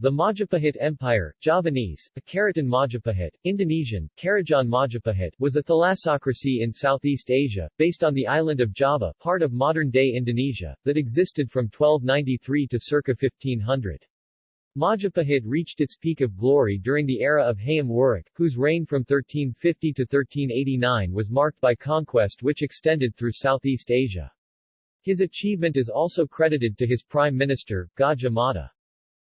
The Majapahit Empire, Javanese, Karaton Majapahit, Indonesian, Kerajaan Majapahit, was a thalassocracy in Southeast Asia, based on the island of Java, part of modern-day Indonesia, that existed from 1293 to circa 1500. Majapahit reached its peak of glory during the era of Hayam Wuruk, whose reign from 1350 to 1389 was marked by conquest which extended through Southeast Asia. His achievement is also credited to his prime minister, Gajah Mada.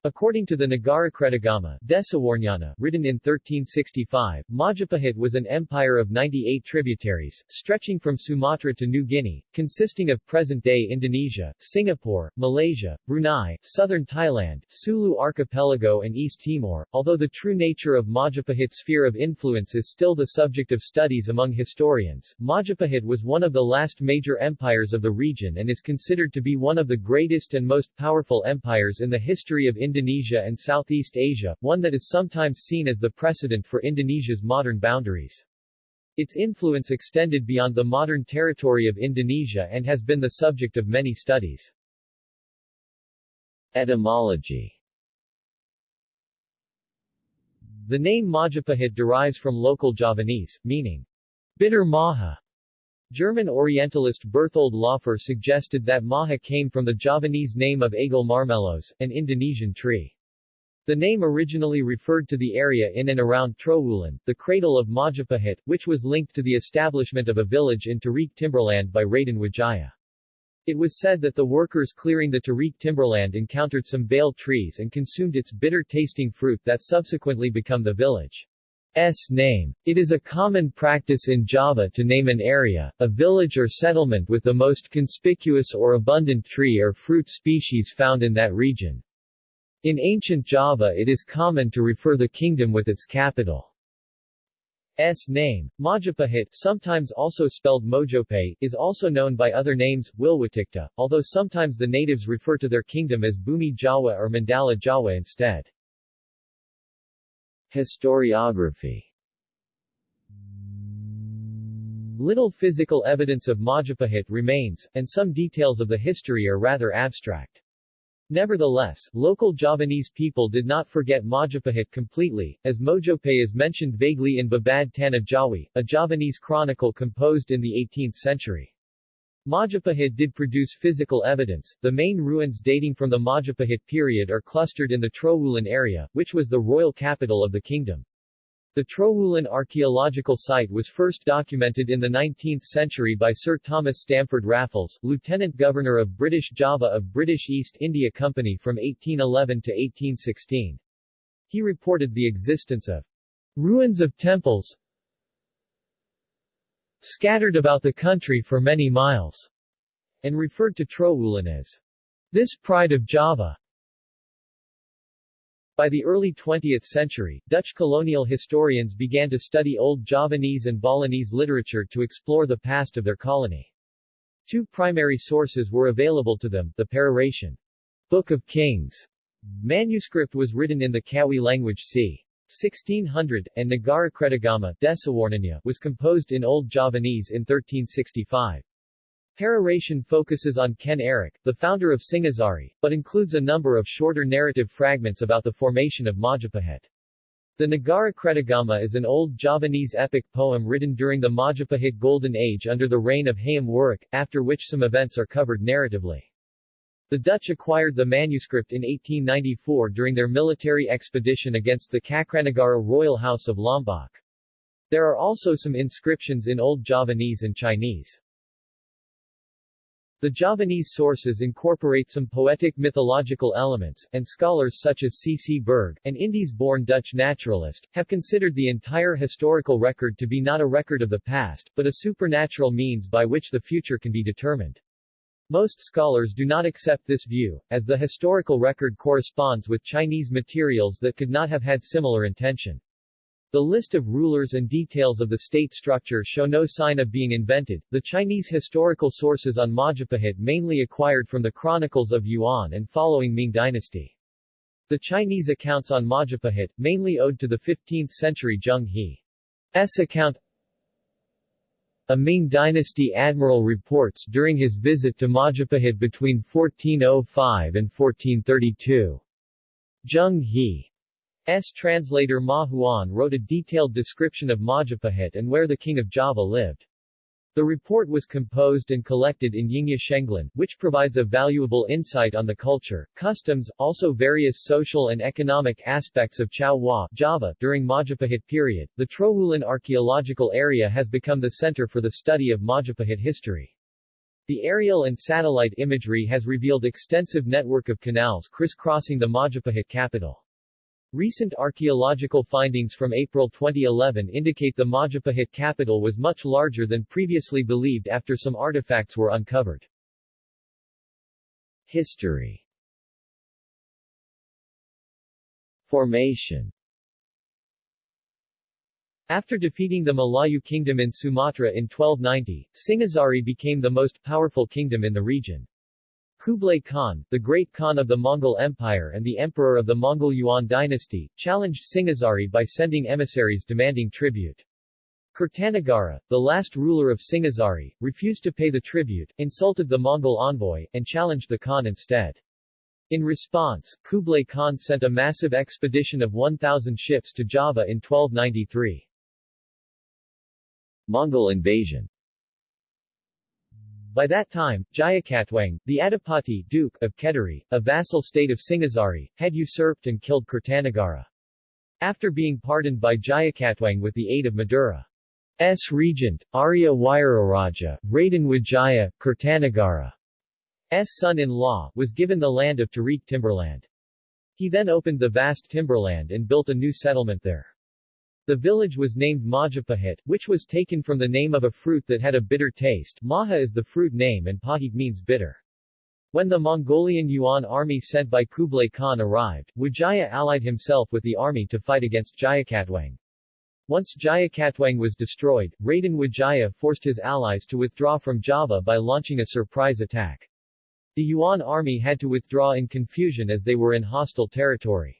According to the Nagarakretagama Desawarnyana, written in 1365, Majapahit was an empire of 98 tributaries, stretching from Sumatra to New Guinea, consisting of present-day Indonesia, Singapore, Malaysia, Brunei, southern Thailand, Sulu Archipelago and East Timor, although the true nature of Majapahit's sphere of influence is still the subject of studies among historians. Majapahit was one of the last major empires of the region and is considered to be one of the greatest and most powerful empires in the history of Indonesia and Southeast Asia, one that is sometimes seen as the precedent for Indonesia's modern boundaries. Its influence extended beyond the modern territory of Indonesia and has been the subject of many studies. Etymology The name Majapahit derives from local Javanese, meaning bitter maha. German Orientalist Berthold Laufer suggested that maha came from the Javanese name of Aegle marmelos, an Indonesian tree. The name originally referred to the area in and around Trowulan, the cradle of Majapahit, which was linked to the establishment of a village in Tarik timberland by Raden Wijaya. It was said that the workers clearing the Tarik timberland encountered some bael trees and consumed its bitter-tasting fruit that subsequently became the village. S name. It is a common practice in Java to name an area, a village or settlement with the most conspicuous or abundant tree or fruit species found in that region. In ancient Java it is common to refer the kingdom with its capital. S name, Majapahit, sometimes also spelled Mojopait, is also known by other names, Wilwatikta, although sometimes the natives refer to their kingdom as Bumi Jawa or Mandala Jawa instead. Historiography Little physical evidence of Majapahit remains, and some details of the history are rather abstract. Nevertheless, local Javanese people did not forget Majapahit completely, as Mojopait is mentioned vaguely in Babad Tanah Jawi, a Javanese chronicle composed in the 18th century. Majapahit did produce physical evidence. The main ruins dating from the Majapahit period are clustered in the Trowulan area, which was the royal capital of the kingdom. The Trowulan archaeological site was first documented in the 19th century by Sir Thomas Stamford Raffles, Lieutenant Governor of British Java of British East India Company from 1811 to 1816. He reported the existence of ruins of temples, scattered about the country for many miles, and referred to Trowulan as this pride of Java. By the early 20th century, Dutch colonial historians began to study Old Javanese and Balinese literature to explore the past of their colony. Two primary sources were available to them, the Pararaton Book of Kings manuscript was written in the Kawi language c. 1600, and Nagarakretagama was composed in Old Javanese in 1365. Pararaton focuses on Ken Arok, the founder of Singasari, but includes a number of shorter narrative fragments about the formation of Majapahit. The Nagarakretagama is an old Javanese epic poem written during the Majapahit Golden Age under the reign of Hayam Wuruk, after which some events are covered narratively. The Dutch acquired the manuscript in 1894 during their military expedition against the Cakranagara royal house of Lombok. There are also some inscriptions in Old Javanese and Chinese. The Javanese sources incorporate some poetic mythological elements, and scholars such as C. C. Berg, an Indies-born Dutch naturalist, have considered the entire historical record to be not a record of the past, but a supernatural means by which the future can be determined. Most scholars do not accept this view, as the historical record corresponds with Chinese materials that could not have had similar intention. The list of rulers and details of the state structure show no sign of being invented. The Chinese historical sources on Majapahit mainly acquired from the chronicles of Yuan and following Ming dynasty. The Chinese accounts on Majapahit, mainly owed to the 15th century Zheng He's account, a Ming dynasty admiral reports during his visit to Majapahit between 1405 and 1432. Zheng He's translator Ma Huan wrote a detailed description of Majapahit and where the king of Java lived. The report was composed and collected in Yingya Shenglan, which provides a valuable insight on the culture, customs, also various social and economic aspects of Chao Hua, Java. During Majapahit period, the Trowulan archaeological area has become the center for the study of Majapahit history. The aerial and satellite imagery has revealed extensive network of canals crisscrossing the Majapahit capital. Recent archaeological findings from April 2011 indicate the Majapahit capital was much larger than previously believed after some artifacts were uncovered. History Formation After defeating the Malayu kingdom in Sumatra in 1290, Singhasari became the most powerful kingdom in the region. Kublai Khan, the great Khan of the Mongol Empire and the emperor of the Mongol Yuan dynasty, challenged Singhasari by sending emissaries demanding tribute. Kirtanagara, the last ruler of Singhasari, refused to pay the tribute, insulted the Mongol envoy, and challenged the Khan instead. In response, Kublai Khan sent a massive expedition of 1,000 ships to Java in 1293. Mongol invasion by that time, Jayakatwang, the Adipati Duke of Kediri, a vassal state of Singhasari, had usurped and killed Kirtanagara. After being pardoned by Jayakatwang with the aid of Madura's regent, Arya Wairaraja, Raden Wijaya, Kirtanagara's son-in-law, was given the land of Tarik timberland. He then opened the vast timberland and built a new settlement there. The village was named Majapahit, which was taken from the name of a fruit that had a bitter taste. Maha is the fruit name and Pahit means bitter. When the Mongolian Yuan army sent by Kublai Khan arrived, Wijaya allied himself with the army to fight against Jayakatwang. Once Jayakatwang was destroyed, Raden Wijaya forced his allies to withdraw from Java by launching a surprise attack. The Yuan army had to withdraw in confusion as they were in hostile territory.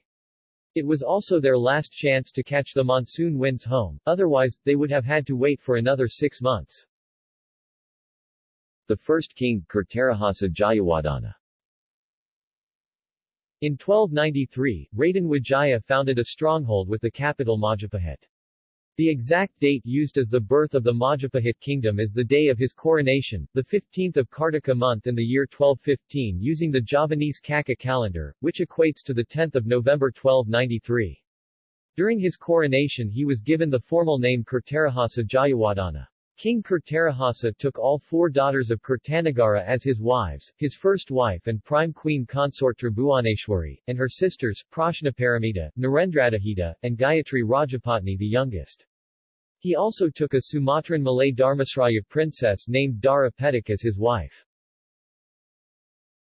It was also their last chance to catch the monsoon winds home, otherwise, they would have had to wait for another six months. The first king, Kirtarahasa Jayawadana In 1293, Raden Wijaya founded a stronghold with the capital Majapahit. The exact date used as the birth of the Majapahit kingdom is the day of his coronation, the 15th of Kartika month in the year 1215 using the Javanese Kaka calendar, which equates to the 10th of November 1293. During his coronation he was given the formal name Kirtarahasa Jayawadana. King Kirtarahasa took all four daughters of Kirtanagara as his wives, his first wife and prime queen consort Tribhuwaneshwari, and her sisters, Prajnaparamita, Narendraduhita, and Gayatri Rajapatni the youngest. He also took a Sumatran Malay Dharmasraya princess named Dara Petak as his wife.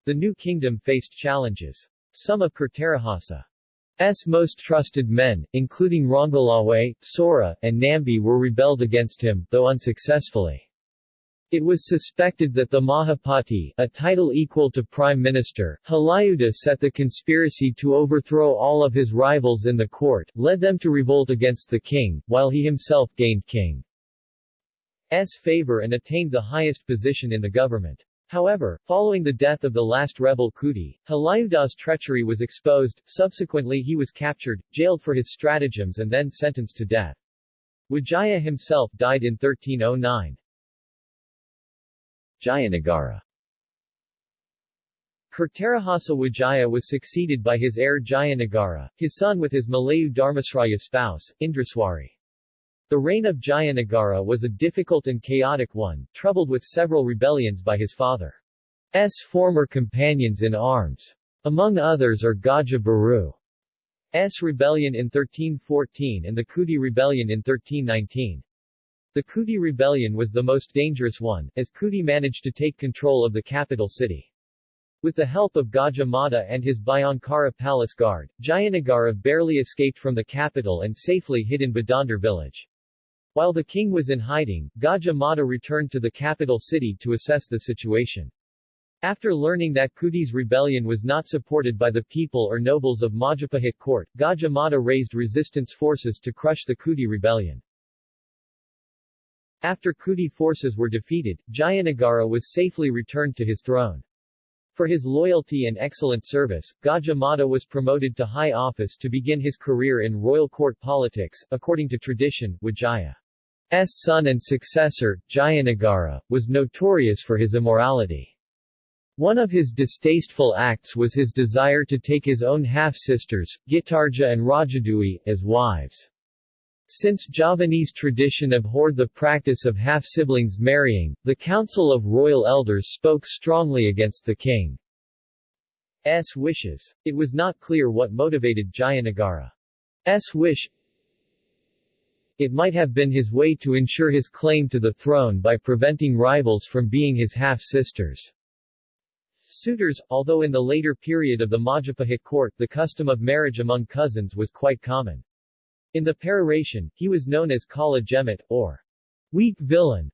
The new kingdom faced challenges. Some of Kirtarahasa's most trusted men, including Ronggolawe, Sora, and Nambi were rebelled against him, though unsuccessfully. It was suspected that the Mahapati, a title equal to Prime Minister, Halayuda set the conspiracy to overthrow all of his rivals in the court, led them to revolt against the king, while he himself gained king's favor and attained the highest position in the government. However, following the death of the last rebel Kuti, Halayuda's treachery was exposed, subsequently he was captured, jailed for his stratagems and then sentenced to death. Wijaya himself died in 1309. Jayanagara Kirtarahasa Wijaya was succeeded by his heir Jayanagara, his son with his Malayu Dharmasraya spouse, Indraswari. The reign of Jayanagara was a difficult and chaotic one, troubled with several rebellions by his father's former companions in arms. Among others are Gaja Baru's rebellion in 1314 and the Kuti rebellion in 1319. The Kuti rebellion was the most dangerous one, as Kuti managed to take control of the capital city. With the help of Gajah Mada and his Bhayankara palace guard, Jayanagara barely escaped from the capital and safely hid in Badandar village. While the king was in hiding, Gajah Mada returned to the capital city to assess the situation. After learning that Kuti's rebellion was not supported by the people or nobles of Majapahit court, Gajah Mada raised resistance forces to crush the Kuti rebellion. After Kuti forces were defeated, Jayanagara was safely returned to his throne. For his loyalty and excellent service, Gajah Mada was promoted to high office to begin his career in royal court politics. According to tradition, Vijaya's son and successor, Jayanagara, was notorious for his immorality. One of his distasteful acts was his desire to take his own half-sisters, Gitarja and Rajadewi, as wives. Since Javanese tradition abhorred the practice of half-siblings marrying, the Council of Royal Elders spoke strongly against the king's wishes. It was not clear what motivated Jayanagara's wish. It might have been his way to ensure his claim to the throne by preventing rivals from being his half-sisters. Suitors, although in the later period of the Majapahit court the custom of marriage among cousins was quite common. In the Pararaton, he was known as Kala Gemit, or weak villain.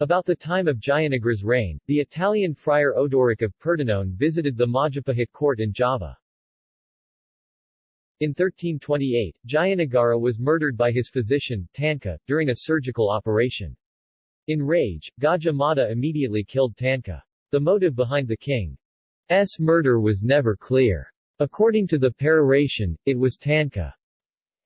About the time of Jayanagara's reign, the Italian friar Odoric of Pordenone visited the Majapahit court in Java. In 1328, Jayanagara was murdered by his physician, Tanka, during a surgical operation. In rage, Gajah Mada immediately killed Tanka. The motive behind the king's murder was never clear. According to the Pararaton, it was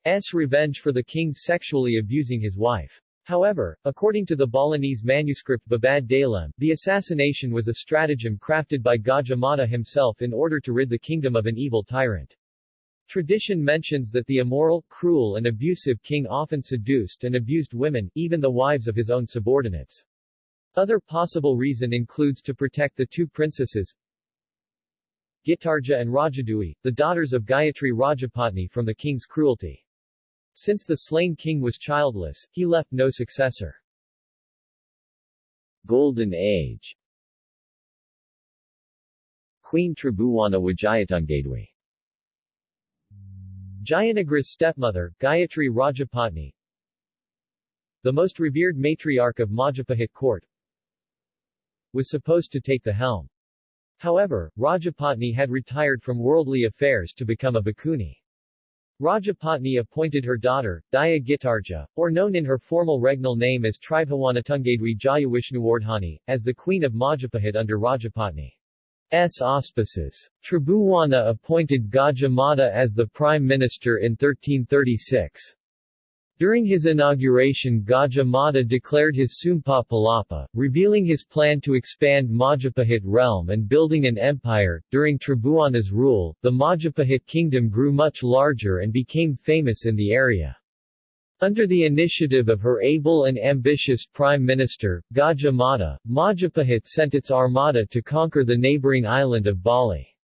Tanka's revenge for the king sexually abusing his wife. However, according to the Balinese manuscript Babad Dalem, the assassination was a stratagem crafted by Gajah Mada himself in order to rid the kingdom of an evil tyrant. Tradition mentions that the immoral, cruel and abusive king often seduced and abused women, even the wives of his own subordinates. Other possible reason includes to protect the two princesses Gitarja and Rajadewi, the daughters of Gayatri Rajapatni from the king's cruelty. Since the slain king was childless, he left no successor. Golden Age Queen Tribhuwana Wijayatunggadewi Jayanagara's stepmother, Gayatri Rajapatni The most revered matriarch of Majapahit court, was supposed to take the helm. However, Rajapatni had retired from worldly affairs to become a bhikkhuni. Rajapatni appointed her daughter, Dyah Gitarja, or known in her formal regnal name as Tribhawanatunggadwi Jayavishnuwardhani, as the queen of Majapahit under Rajapatni's auspices. Tribhuwana appointed Gajah Mada as the prime minister in 1336. During his inauguration Gajah Mada declared his Sumpah Palapa, revealing his plan to expand Majapahit realm and building an empire. During Tribhuwana's rule, the Majapahit kingdom grew much larger and became famous in the area. Under the initiative of her able and ambitious Prime Minister, Gajah Mada, Majapahit sent its armada to conquer the neighboring island of Bali.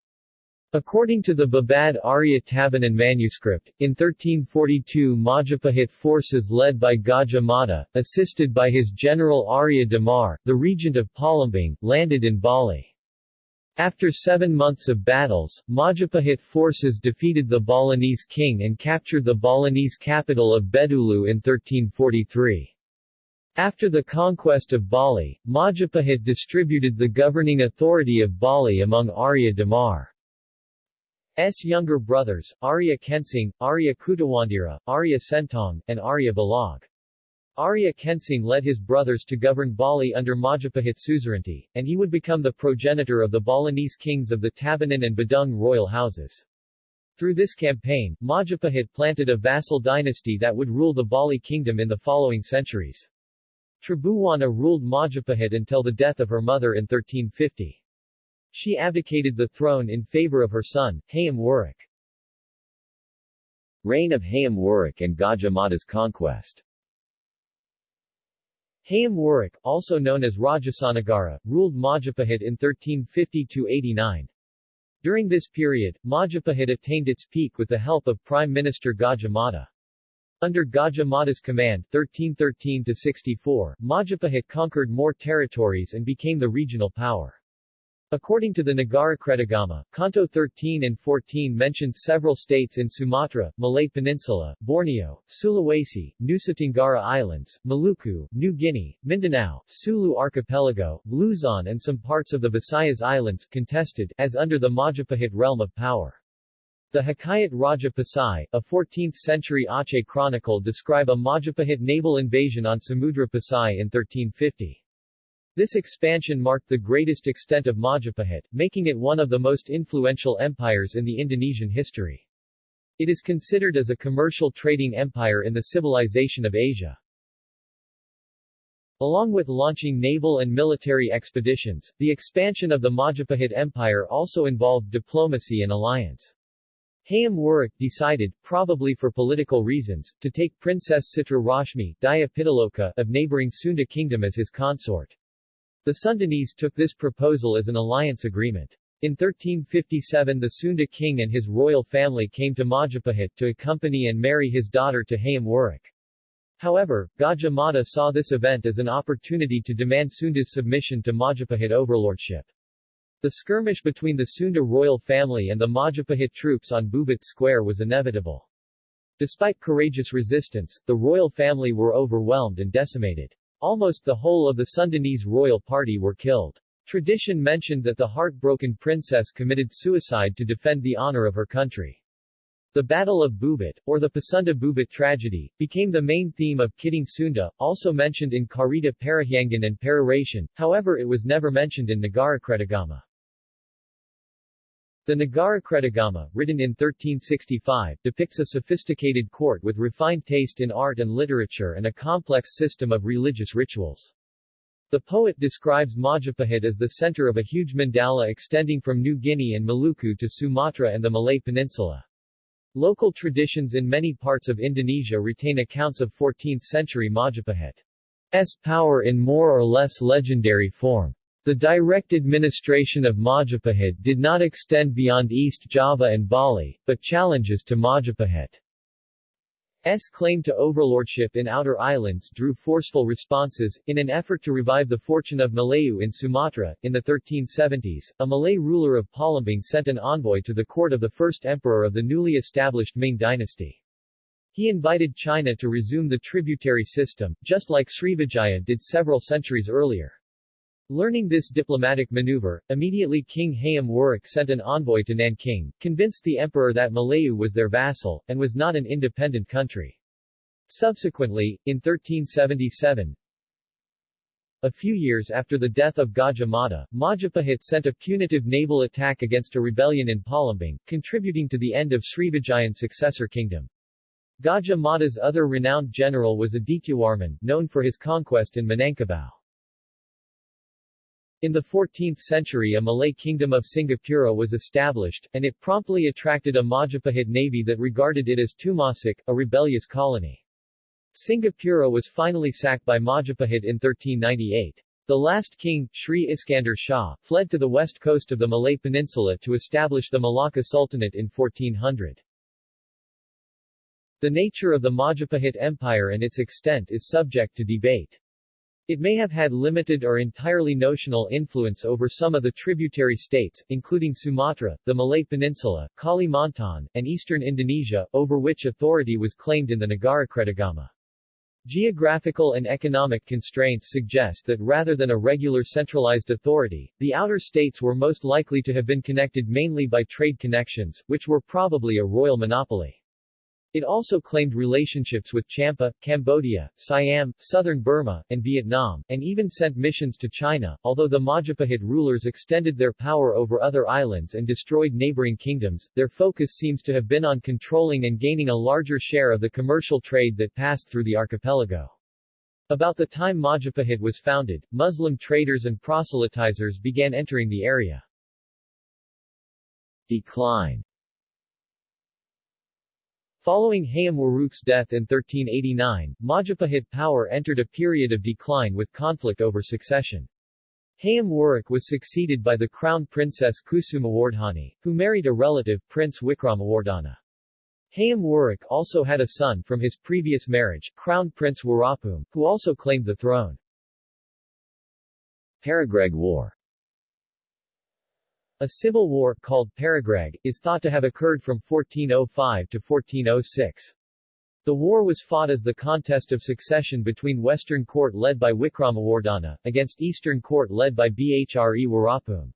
According to the Babad Arya Tabanan manuscript, in 1342 Majapahit forces led by Gajah Mada, assisted by his general Arya Damar, the regent of Palembang, landed in Bali. After seven months of battles, Majapahit forces defeated the Balinese king and captured the Balinese capital of Bedulu in 1343. After the conquest of Bali, Majapahit distributed the governing authority of Bali among Arya Damar. S. younger brothers, Arya Kensing, Arya Kutawandira, Arya Sentong, and Arya Balag. Arya Kensing led his brothers to govern Bali under Majapahit suzerainty, and he would become the progenitor of the Balinese kings of the Tabanan and Badung royal houses. Through this campaign, Majapahit planted a vassal dynasty that would rule the Bali kingdom in the following centuries. Tribhuwana ruled Majapahit until the death of her mother in 1350. She abdicated the throne in favor of her son, Hayam Wuruk. Reign of Hayam Wuruk and Gajah Mada's conquest Hayam Wuruk, also known as Rajasanagara, ruled Majapahit in 1350-89. During this period, Majapahit attained its peak with the help of Prime Minister Gajah. Under Gajah Mada's command 1313-64, Majapahit conquered more territories and became the regional power. According to the Nagara Kretagama, Canto 13 and 14 mentions several states in Sumatra, Malay Peninsula, Borneo, Sulawesi, Nusa Tenggara Islands, Maluku, New Guinea, Mindanao, Sulu Archipelago, Luzon and some parts of the Visayas Islands contested as under the Majapahit realm of power. The Hikayat Raja Pasai, a 14th-century Aceh chronicle describe a Majapahit naval invasion on Samudra Pasai in 1350. This expansion marked the greatest extent of Majapahit, making it one of the most influential empires in the Indonesian history. It is considered as a commercial trading empire in the civilization of Asia. Along with launching naval and military expeditions, the expansion of the Majapahit Empire also involved diplomacy and alliance. Hayam Wuruk decided, probably for political reasons, to take Princess Citra Rashmi of neighboring Sunda Kingdom as his consort. The Sundanese took this proposal as an alliance agreement. In 1357 the Sunda king and his royal family came to Majapahit to accompany and marry his daughter to Hayam Wuruk. However, Gajah Mada saw this event as an opportunity to demand Sunda's submission to Majapahit overlordship. The skirmish between the Sunda royal family and the Majapahit troops on Bubat Square was inevitable. Despite courageous resistance, the royal family were overwhelmed and decimated. Almost the whole of the Sundanese royal party were killed. Tradition mentioned that the heartbroken princess committed suicide to defend the honor of her country. The Battle of Bubat, or the Pasunda Bubat tragedy, became the main theme of Kidung Sunda, also mentioned in Carita Parahyangan and Pararaton, however it was never mentioned in Nagarakretagama. The Nagarakretagama, written in 1365, depicts a sophisticated court with refined taste in art and literature and a complex system of religious rituals. The poet describes Majapahit as the center of a huge mandala extending from New Guinea and Maluku to Sumatra and the Malay Peninsula. Local traditions in many parts of Indonesia retain accounts of 14th-century Majapahit's power in more or less legendary form. The direct administration of Majapahit did not extend beyond East Java and Bali, but challenges to Majapahit S claim to overlordship in outer islands drew forceful responses. In an effort to revive the fortune of Malayu in Sumatra, in the 1370s, a Malay ruler of Palembang sent an envoy to the court of the first emperor of the newly established Ming dynasty. He invited China to resume the tributary system, just like Srivijaya did several centuries earlier. Learning this diplomatic maneuver, immediately King Hayam Wuruk sent an envoy to Nanking, convinced the emperor that Malayu was their vassal, and was not an independent country. Subsequently, in 1377, a few years after the death of Gajah Mada, Majapahit sent a punitive naval attack against a rebellion in Palembang, contributing to the end of Srivijayan's successor kingdom. Gajah Mada's other renowned general was Adityawarman, known for his conquest in Minangkabau. In the 14th century a Malay kingdom of Singapura was established, and it promptly attracted a Majapahit navy that regarded it as Tumasik, a rebellious colony. Singapura was finally sacked by Majapahit in 1398. The last king, Sri Iskandar Shah, fled to the west coast of the Malay Peninsula to establish the Malacca Sultanate in 1400. The nature of the Majapahit Empire and its extent is subject to debate. It may have had limited or entirely notional influence over some of the tributary states, including Sumatra, the Malay Peninsula, Kalimantan, and eastern Indonesia, over which authority was claimed in the Nagarakretagama. Geographical and economic constraints suggest that rather than a regular centralized authority, the outer states were most likely to have been connected mainly by trade connections, which were probably a royal monopoly. It also claimed relationships with Champa, Cambodia, Siam, southern Burma, and Vietnam, and even sent missions to China. Although the Majapahit rulers extended their power over other islands and destroyed neighboring kingdoms, their focus seems to have been on controlling and gaining a larger share of the commercial trade that passed through the archipelago. About the time Majapahit was founded, Muslim traders and proselytizers began entering the area. Decline Following Hayam Wuruk's death in 1389, Majapahit power entered a period of decline with conflict over succession. Hayam Wuruk was succeeded by the crown princess Kusumawardhani, who married a relative, Prince Wikramawardhana. Hayam Wuruk also had a son from his previous marriage, Crown Prince Warapum, who also claimed the throne. Paregreg War a civil war, called Paregreg, is thought to have occurred from 1405 to 1406. The war was fought as the contest of succession between Western court led by Wikramawardhana, against Eastern court led by Bhre Warapum.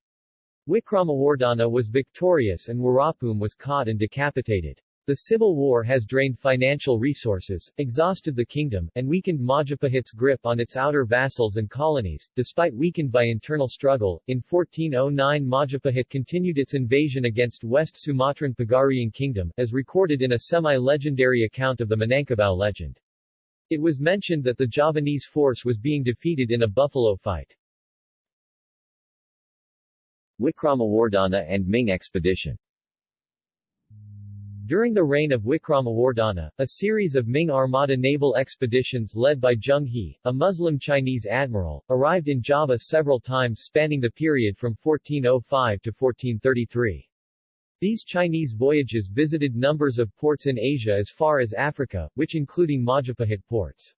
Wikramawardhana was victorious and Warapum was caught and decapitated. The civil war has drained financial resources, exhausted the kingdom, and weakened Majapahit's grip on its outer vassals and colonies. Despite weakened by internal struggle, in 1409 Majapahit continued its invasion against West Sumatran Pagaruyung Kingdom, as recorded in a semi-legendary account of the Minangkabau legend. It was mentioned that the Javanese force was being defeated in a buffalo fight. Wikramawardhana and Ming expedition during the reign of Wikramawardhana, a series of Ming Armada naval expeditions led by Zheng He, a Muslim Chinese admiral, arrived in Java several times spanning the period from 1405 to 1433. These Chinese voyages visited numbers of ports in Asia as far as Africa, which including Majapahit ports.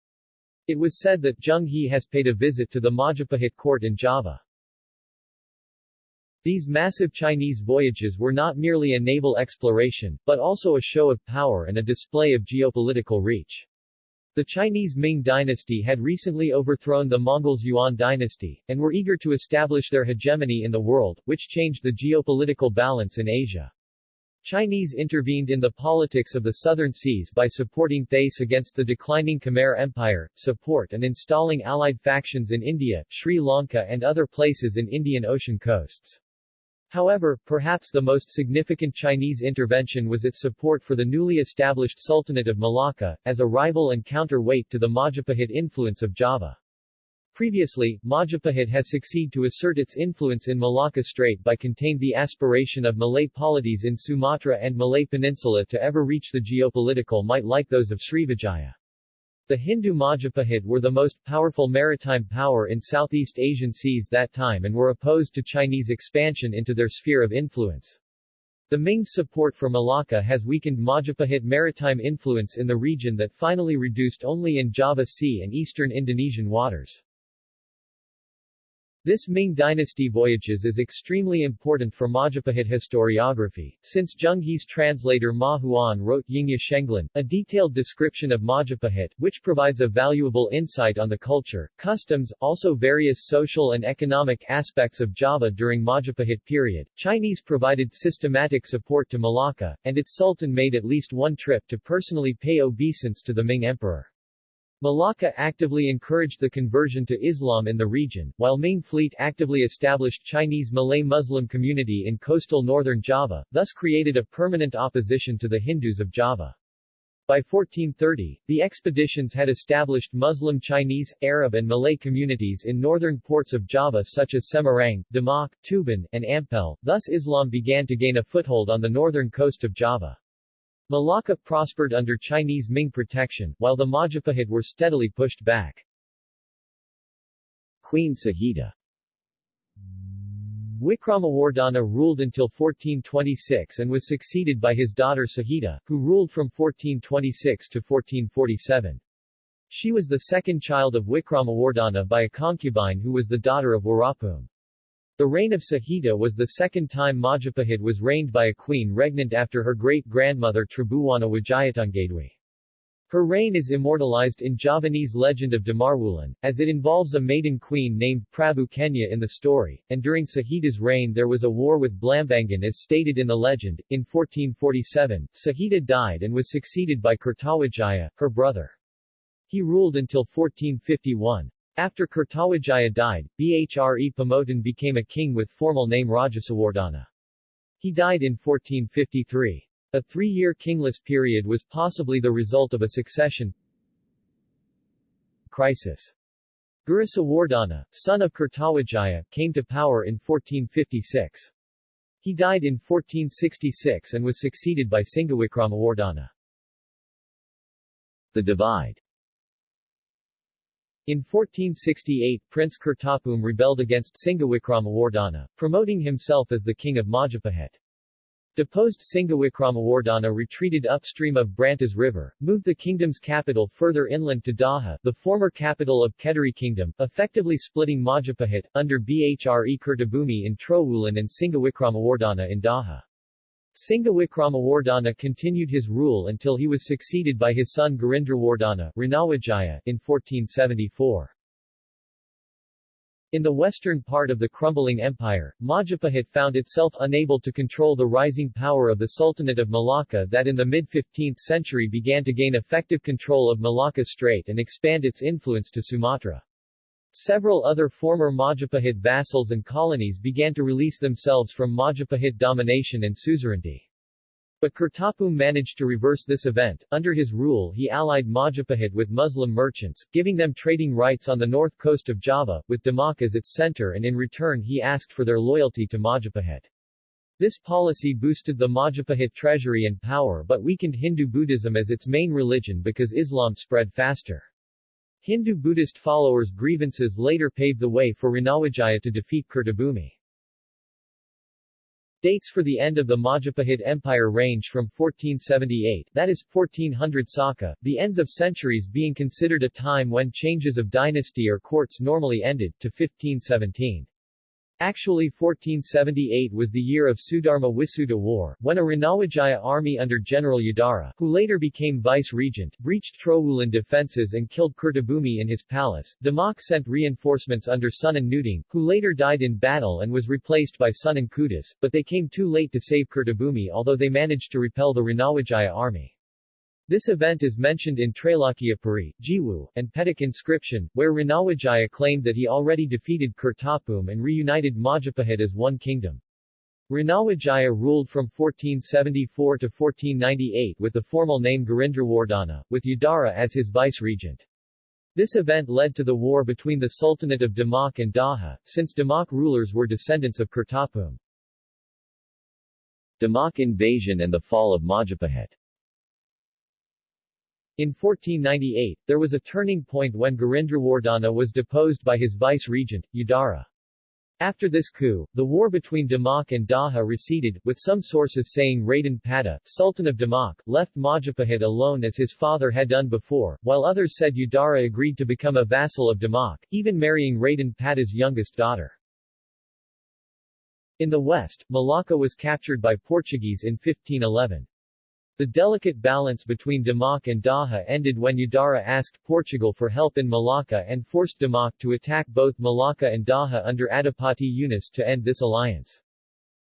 It was said that Zheng He has paid a visit to the Majapahit court in Java. These massive Chinese voyages were not merely a naval exploration, but also a show of power and a display of geopolitical reach. The Chinese Ming dynasty had recently overthrown the Mongols Yuan dynasty, and were eager to establish their hegemony in the world, which changed the geopolitical balance in Asia. Chinese intervened in the politics of the southern seas by supporting Thais against the declining Khmer Empire, support and installing allied factions in India, Sri Lanka and other places in Indian Ocean coasts. However, perhaps the most significant Chinese intervention was its support for the newly established Sultanate of Malacca, as a rival and counterweight to the Majapahit influence of Java. Previously, Majapahit has succeeded to assert its influence in Malacca Strait by contained the aspiration of Malay polities in Sumatra and Malay Peninsula to ever reach the geopolitical might like those of Srivijaya. The Hindu Majapahit were the most powerful maritime power in Southeast Asian seas that time and were opposed to Chinese expansion into their sphere of influence. The Ming's support for Malacca has weakened Majapahit maritime influence in the region that finally reduced only in Java Sea and eastern Indonesian waters. This Ming dynasty voyages is extremely important for Majapahit historiography, since Zheng He's translator Ma Huan wrote Yingya Shenglan, a detailed description of Majapahit, which provides a valuable insight on the culture, customs, also various social and economic aspects of Java during Majapahit period. Chinese provided systematic support to Malacca, and its sultan made at least one trip to personally pay obeisance to the Ming emperor. Malacca actively encouraged the conversion to Islam in the region, while Ming fleet actively established Chinese Malay Muslim community in coastal northern Java, thus created a permanent opposition to the Hindus of Java. By 1430, the expeditions had established Muslim Chinese, Arab and Malay communities in northern ports of Java such as Semarang, Demak, Tuban, and Ampel, thus Islam began to gain a foothold on the northern coast of Java. Malacca prospered under Chinese Ming protection, while the Majapahit were steadily pushed back. Queen Sahida Wikramawardhana ruled until 1426 and was succeeded by his daughter Sahida, who ruled from 1426 to 1447. She was the second child of Wikramawardhana by a concubine who was the daughter of Warapum. The reign of Sahita was the second time Majapahit was reigned by a queen regnant after her great-grandmother Tribhuwana Wijayatunggadewi. Her reign is immortalized in Javanese legend of Damarwulan, as it involves a maiden queen named Prabu Kenya in the story, and during Sahita's reign there was a war with Blambangan as stated in the legend. In 1447, Sahita died and was succeeded by Kertawijaya, her brother. He ruled until 1451. After Kertawijaya died, Bhre Pamotan became a king with formal name Rajasawardhana. He died in 1453. A three-year kingless period was possibly the result of a succession crisis. Gurusawardhana, son of Kertawijaya, came to power in 1456. He died in 1466 and was succeeded by Singawikrama The divide in 1468 Prince Kertabumi rebelled against Singawikrama promoting himself as the king of Majapahit. Deposed Singawikrama retreated upstream of Brantas River, moved the kingdom's capital further inland to Daha, the former capital of Kediri Kingdom, effectively splitting Majapahit, under Bhre Kertabumi in Trowulan and Singawikrama in Daha. Singawikrama continued his rule until he was succeeded by his son Girindrawardhana Ranawijaya in 1474. In the western part of the crumbling empire, Majapahit found itself unable to control the rising power of the Sultanate of Malacca that in the mid-15th century began to gain effective control of Malacca Strait and expand its influence to Sumatra. Several other former Majapahit vassals and colonies began to release themselves from Majapahit domination and suzerainty. But Kertabumi managed to reverse this event. Under his rule he allied Majapahit with Muslim merchants, giving them trading rights on the north coast of Java, with Demak as its center and in return he asked for their loyalty to Majapahit. This policy boosted the Majapahit treasury and power but weakened Hindu Buddhism as its main religion because Islam spread faster. Hindu-Buddhist followers' grievances later paved the way for Ranawijaya to defeat Kertabumi. Dates for the end of the Majapahit Empire range from 1478 that is, 1400 Saka, the ends of centuries being considered a time when changes of dynasty or courts normally ended, to 1517. Actually 1478 was the year of Sudharma Wisuda War, when a Ranawijaya army under General Yudara, who later became vice-regent, breached Trowulan defences and killed Kertabumi in his palace. Demak sent reinforcements under Sunan Ngudung, who later died in battle and was replaced by Sunan Kudus, but they came too late to save Kertabumi although they managed to repel the Ranawijaya army. This event is mentioned in Trailokyapuri, Jiwu, and Petak inscription, where Ranawijaya claimed that he already defeated Kertabumi and reunited Majapahit as one kingdom. Ranawijaya ruled from 1474 to 1498 with the formal name Girindrawardhana, with Yudara as his vice-regent. This event led to the war between the Sultanate of Demak and Daha, since Demak rulers were descendants of Kertabumi. Demak invasion and the fall of Majapahit in 1498, there was a turning point when Girindrawardhana was deposed by his vice-regent, Yudara. After this coup, the war between Demak and Daha receded, with some sources saying Raden Patah, Sultan of Demak, left Majapahit alone as his father had done before, while others said Yudara agreed to become a vassal of Demak, even marrying Raden Patah's youngest daughter. In the west, Malacca was captured by Portuguese in 1511. The delicate balance between Demak and Daha ended when Yudara asked Portugal for help in Malacca and forced Demak to attack both Malacca and Daha under Adipati Yunus to end this alliance.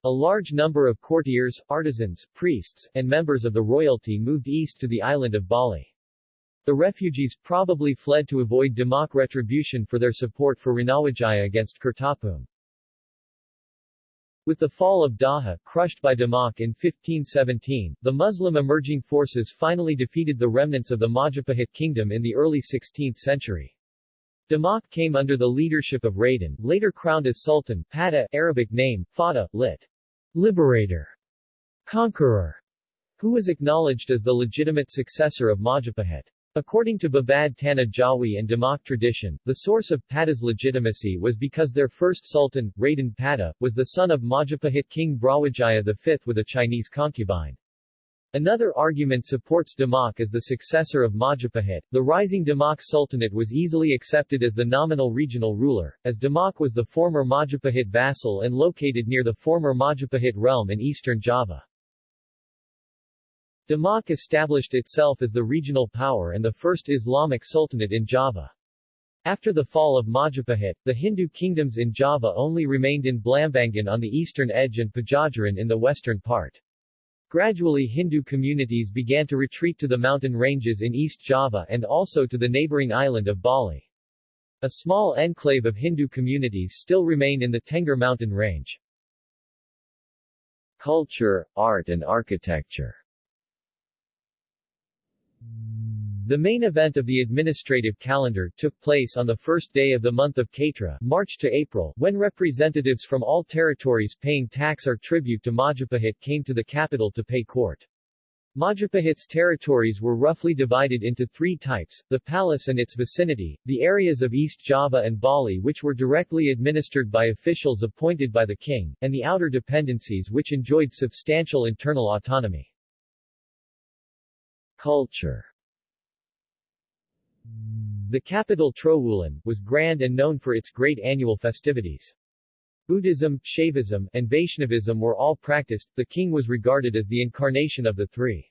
A large number of courtiers, artisans, priests, and members of the royalty moved east to the island of Bali. The refugees probably fled to avoid Demak retribution for their support for Ranawijaya against Kertabumi. With the fall of Daha, crushed by Demak in 1517, the Muslim emerging forces finally defeated the remnants of the Majapahit kingdom in the early 16th century. Demak came under the leadership of Raden, later crowned as Sultan, Patah, Arabic name, Fata, lit. Liberator, Conqueror, who was acknowledged as the legitimate successor of Majapahit. According to Babad Tanah Jawi and Demak tradition, the source of Patah's legitimacy was because their first sultan, Raden Patah, was the son of Majapahit king Brawijaya V with a Chinese concubine. Another argument supports Demak as the successor of Majapahit. The rising Demak Sultanate was easily accepted as the nominal regional ruler, as Demak was the former Majapahit vassal and located near the former Majapahit realm in eastern Java. Demak established itself as the regional power and the first Islamic sultanate in Java. After the fall of Majapahit, the Hindu kingdoms in Java only remained in Blambangan on the eastern edge and Pajajaran in the western part. Gradually Hindu communities began to retreat to the mountain ranges in East Java and also to the neighboring island of Bali. A small enclave of Hindu communities still remain in the Tengger mountain range. Culture, art and architecture the main event of the administrative calendar took place on the first day of the month of Katra March to April, when representatives from all territories paying tax or tribute to Majapahit came to the capital to pay court. Majapahit's territories were roughly divided into three types, the palace and its vicinity, the areas of East Java and Bali which were directly administered by officials appointed by the king, and the outer dependencies which enjoyed substantial internal autonomy. Culture The capital Trowulan, was grand and known for its great annual festivities. Buddhism, Shaivism, and Vaishnavism were all practiced, the king was regarded as the incarnation of the three.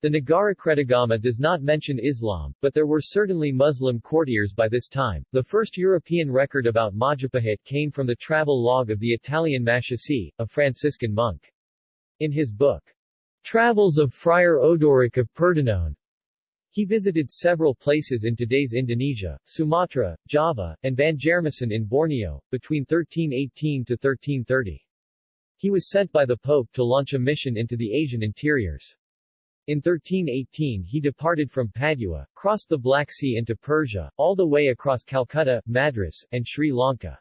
The Nagarakretagama does not mention Islam, but there were certainly Muslim courtiers by this time. The first European record about Majapahit came from the travel log of the Italian Maschisi, a Franciscan monk. In his book, Travels of Friar Odoric of Pordenone, he visited several places in today's Indonesia, Sumatra, Java, and Banjarmasin in Borneo, between 1318 to 1330. He was sent by the Pope to launch a mission into the Asian interiors. In 1318 he departed from Padua, crossed the Black Sea into Persia, all the way across Calcutta, Madras, and Sri Lanka.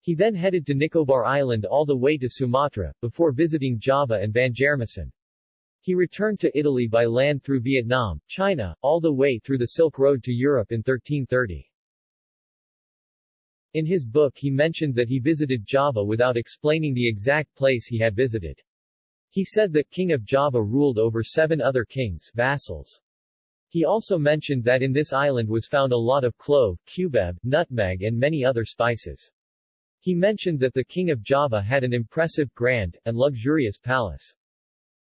He then headed to Nicobar Island all the way to Sumatra, before visiting Java and Banjarmasin. He returned to Italy by land through Vietnam, China, all the way through the Silk Road to Europe in 1330. In his book he mentioned that he visited Java without explaining the exact place he had visited. He said that King of Java ruled over seven other kings vassals. He also mentioned that in this island was found a lot of clove, cubeb, nutmeg and many other spices. He mentioned that the king of Java had an impressive, grand, and luxurious palace.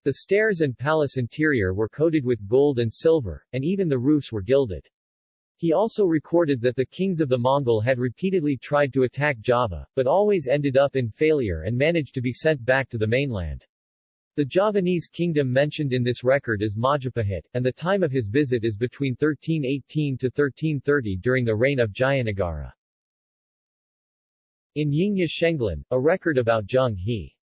The stairs and palace interior were coated with gold and silver, and even the roofs were gilded. He also recorded that the kings of the Mongol had repeatedly tried to attack Java, but always ended up in failure and managed to be sent back to the mainland. The Javanese kingdom mentioned in this record is Majapahit, and the time of his visit is between 1318 to 1330 during the reign of Jayanagara. In Yingya Shenglan, a record about Zheng He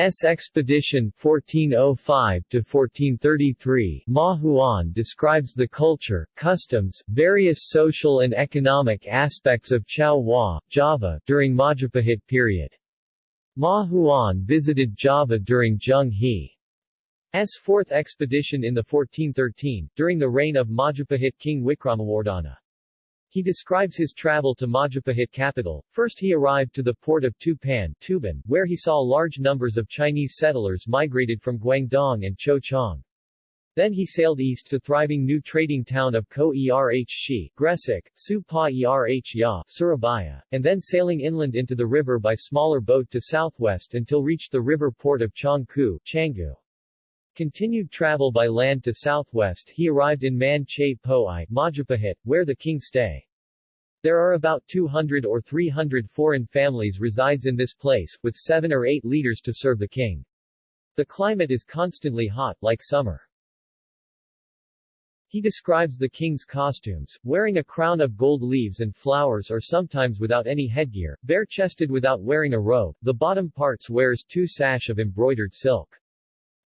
S. expedition 1405-1433 Ma Huan describes the culture, customs, various social and economic aspects of Chao Java, during Majapahit period. Ma Huan visited Java during Zheng He's fourth expedition in the 1413, during the reign of Majapahit king Wikramawardhana. He describes his travel to Majapahit capital. First he arrived to the port of Tupan, Tuban, where he saw large numbers of Chinese settlers migrated from Guangdong and Cho Chang. Then he sailed east to thriving new trading town of Ko Erh Shi, Gresik, Su Pa Erh Ya, Surabaya, and then sailing inland into the river by smaller boat to southwest until reached the river port of Changku, Canggu. Continued travel by land to southwest he arrived in Man Che Poai, Majapahit, where the king stay. There are about 200 or 300 foreign families resides in this place, with seven or eight leaders to serve the king. The climate is constantly hot, like summer. He describes the king's costumes, wearing a crown of gold leaves and flowers or sometimes without any headgear, bare-chested without wearing a robe, the bottom parts wears two sash of embroidered silk.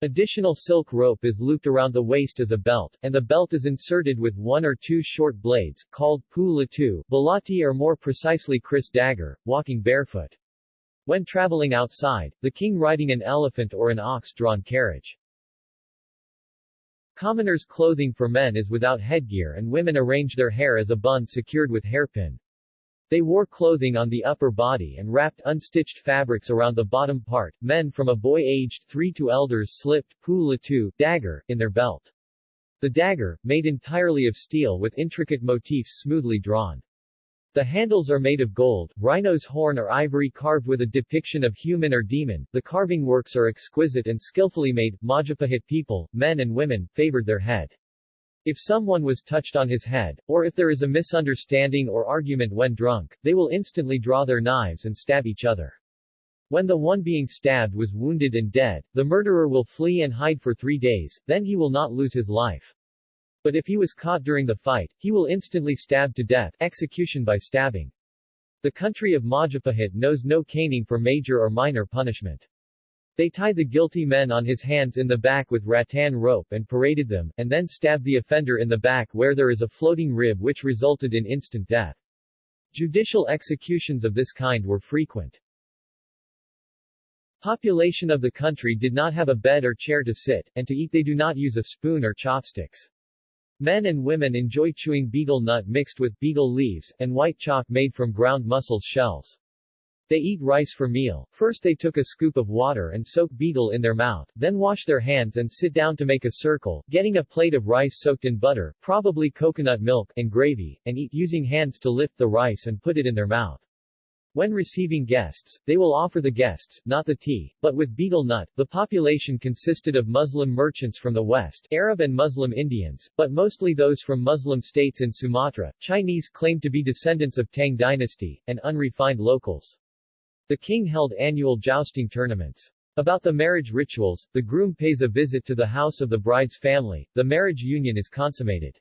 Additional silk rope is looped around the waist as a belt, and the belt is inserted with one or two short blades, called pu latu, balati or more precisely kris dagger, walking barefoot. When traveling outside, the king riding an elephant or an ox-drawn carriage. Commoners' clothing for men is without headgear and women arrange their hair as a bun secured with hairpin. They wore clothing on the upper body and wrapped unstitched fabrics around the bottom part. Men from a boy aged 3 to elders slipped pu latu, dagger, in their belt. The dagger, made entirely of steel with intricate motifs smoothly drawn. The handles are made of gold, rhino's horn or ivory carved with a depiction of human or demon. The carving works are exquisite and skillfully made. Majapahit people, men and women, favored their head. If someone was touched on his head, or if there is a misunderstanding or argument when drunk, they will instantly draw their knives and stab each other. When the one being stabbed was wounded and dead, the murderer will flee and hide for three days, then he will not lose his life. But if he was caught during the fight, he will instantly stab to death execution by stabbing. The country of Majapahit knows no caning for major or minor punishment. They tie the guilty men on his hands in the back with rattan rope and paraded them, and then stabbed the offender in the back where there is a floating rib which resulted in instant death. Judicial executions of this kind were frequent. Population of the country did not have a bed or chair to sit, and to eat they do not use a spoon or chopsticks. Men and women enjoy chewing betel nut mixed with betel leaves, and white chalk made from ground mussels shells. They eat rice for meal. First they took a scoop of water and soak betel in their mouth, then wash their hands and sit down to make a circle, getting a plate of rice soaked in butter, probably coconut milk, and gravy, and eat using hands to lift the rice and put it in their mouth. When receiving guests, they will offer the guests, not the tea, but with betel nut. The population consisted of Muslim merchants from the west, Arab and Muslim Indians, but mostly those from Muslim states in Sumatra. Chinese claimed to be descendants of Tang dynasty, and unrefined locals. The king held annual jousting tournaments. About the marriage rituals, the groom pays a visit to the house of the bride's family, the marriage union is consummated.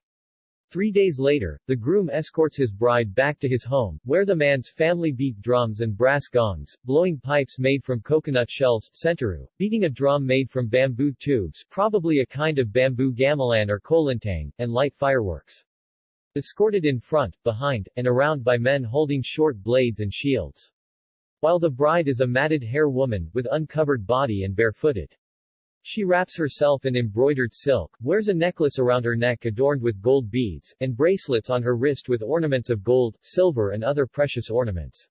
Three days later, the groom escorts his bride back to his home, where the man's family beat drums and brass gongs, blowing pipes made from coconut shells centuru, beating a drum made from bamboo tubes probably a kind of bamboo gamelan or kolintang, and light fireworks. Escorted in front, behind, and around by men holding short blades and shields. While the bride is a matted hair woman, with uncovered body and barefooted. She wraps herself in embroidered silk, wears a necklace around her neck adorned with gold beads, and bracelets on her wrist with ornaments of gold, silver and other precious ornaments.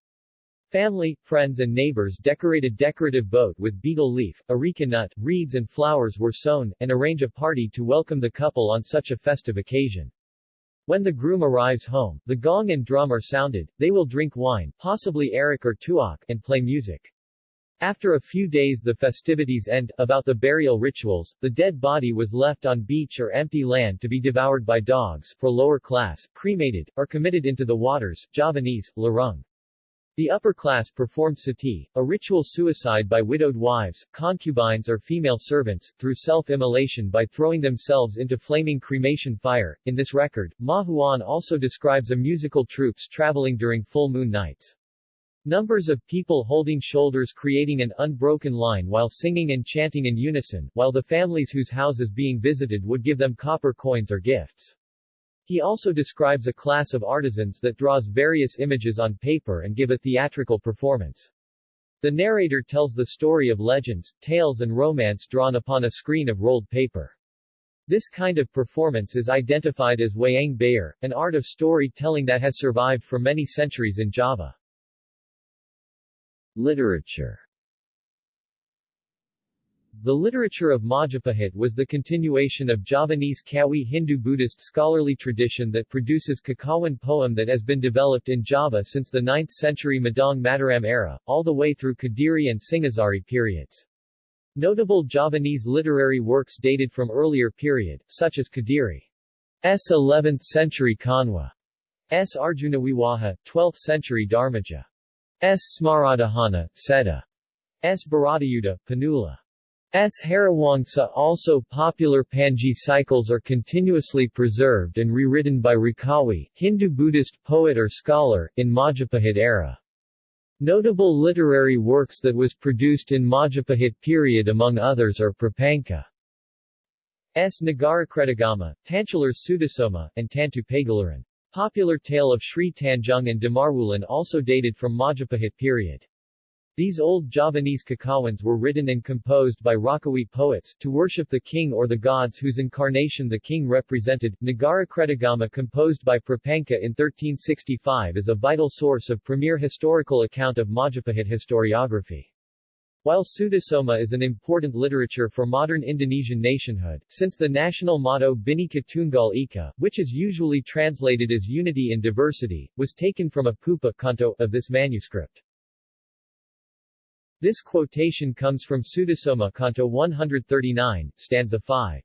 Family, friends and neighbors decorated decorative boat with betel leaf, areca nut, reeds and flowers were sewn, and arrange a party to welcome the couple on such a festive occasion. When the groom arrives home, the gong and drum are sounded, they will drink wine, possibly arak or tuak, and play music. After a few days the festivities end. About the burial rituals, the dead body was left on beach or empty land to be devoured by dogs, for lower class, cremated, or committed into the waters, Javanese, larung. The upper class performed sati, a ritual suicide by widowed wives, concubines or female servants, through self-immolation by throwing themselves into flaming cremation fire. In this record, Ma Huan also describes a musical troops traveling during full moon nights. Numbers of people holding shoulders creating an unbroken line while singing and chanting in unison, while the families whose houses being visited would give them copper coins or gifts. He also describes a class of artisans that draws various images on paper and give a theatrical performance. The narrator tells the story of legends, tales and romance drawn upon a screen of rolled paper. This kind of performance is identified as wayang beber, an art of story-telling that has survived for many centuries in Java. Literature The literature of Majapahit was the continuation of Javanese Kawi Hindu-Buddhist scholarly tradition that produces Kakawin poem that has been developed in Java since the 9th century Medang Mataram era, all the way through Kadiri and Singhasari periods. Notable Javanese literary works dated from earlier period, such as Kadiri's 11th century Kanwa, S. Arjunawiwaha, 12th century Dharmaja. S. Smaradahana, Sedah. S. Bharatayuddha, Panuluh. S. Hariwangsa also popular Panji cycles are continuously preserved and rewritten by Rakawi, Hindu-Buddhist poet or scholar, in Majapahit era. Notable literary works that was produced in Majapahit period among others are Prapanka. S. Nagarakretagama, Tantular Sutasoma, and Tantu Pagelaran. Popular tale of Sri Tanjung and Damarwulan also dated from Majapahit period. These old Javanese kakawins were written and composed by Rakawi poets, to worship the king or the gods whose incarnation the king represented. Nagara Kretagama composed by Prapanka in 1365 is a vital source of premier historical account of Majapahit historiography. While Sutasoma is an important literature for modern Indonesian nationhood, since the national motto Bhinneka Tunggal Ika, which is usually translated as unity in diversity, was taken from a pupa canto of this manuscript. This quotation comes from Sutasoma Canto 139, stanza 5.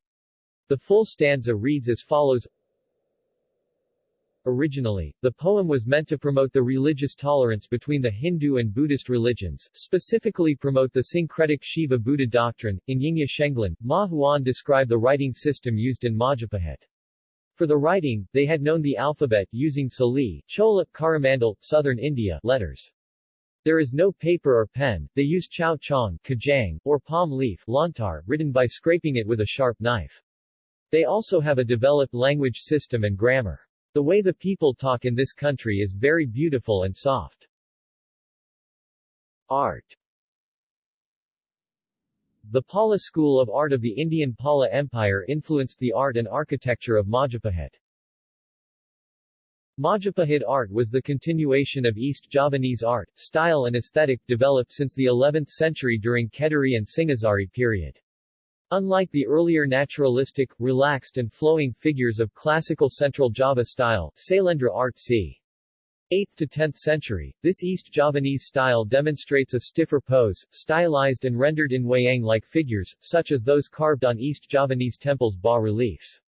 The full stanza reads as follows Originally, the poem was meant to promote the religious tolerance between the Hindu and Buddhist religions, specifically promote the syncretic Shiva-Buddha doctrine. In Yingya Shenglan, Ma Huan described the writing system used in Majapahit. For the writing, they had known the alphabet using Sali, Chola, Coromandel, southern India, letters. There is no paper or pen, they use chow chong, kajang, or palm leaf, lontar, written by scraping it with a sharp knife. They also have a developed language system and grammar. The way the people talk in this country is very beautiful and soft. Art The Pala school of art of the Indian Pala Empire influenced the art and architecture of Majapahit. Majapahit art was the continuation of East Javanese art, style and aesthetic developed since the 11th century during Kediri and Singhasari period. Unlike the earlier naturalistic, relaxed and flowing figures of classical Central Java style, Sailendra art c. 8th to 10th century, this East Javanese style demonstrates a stiffer pose, stylized and rendered in wayang-like figures, such as those carved on East Javanese temples' bas-reliefs.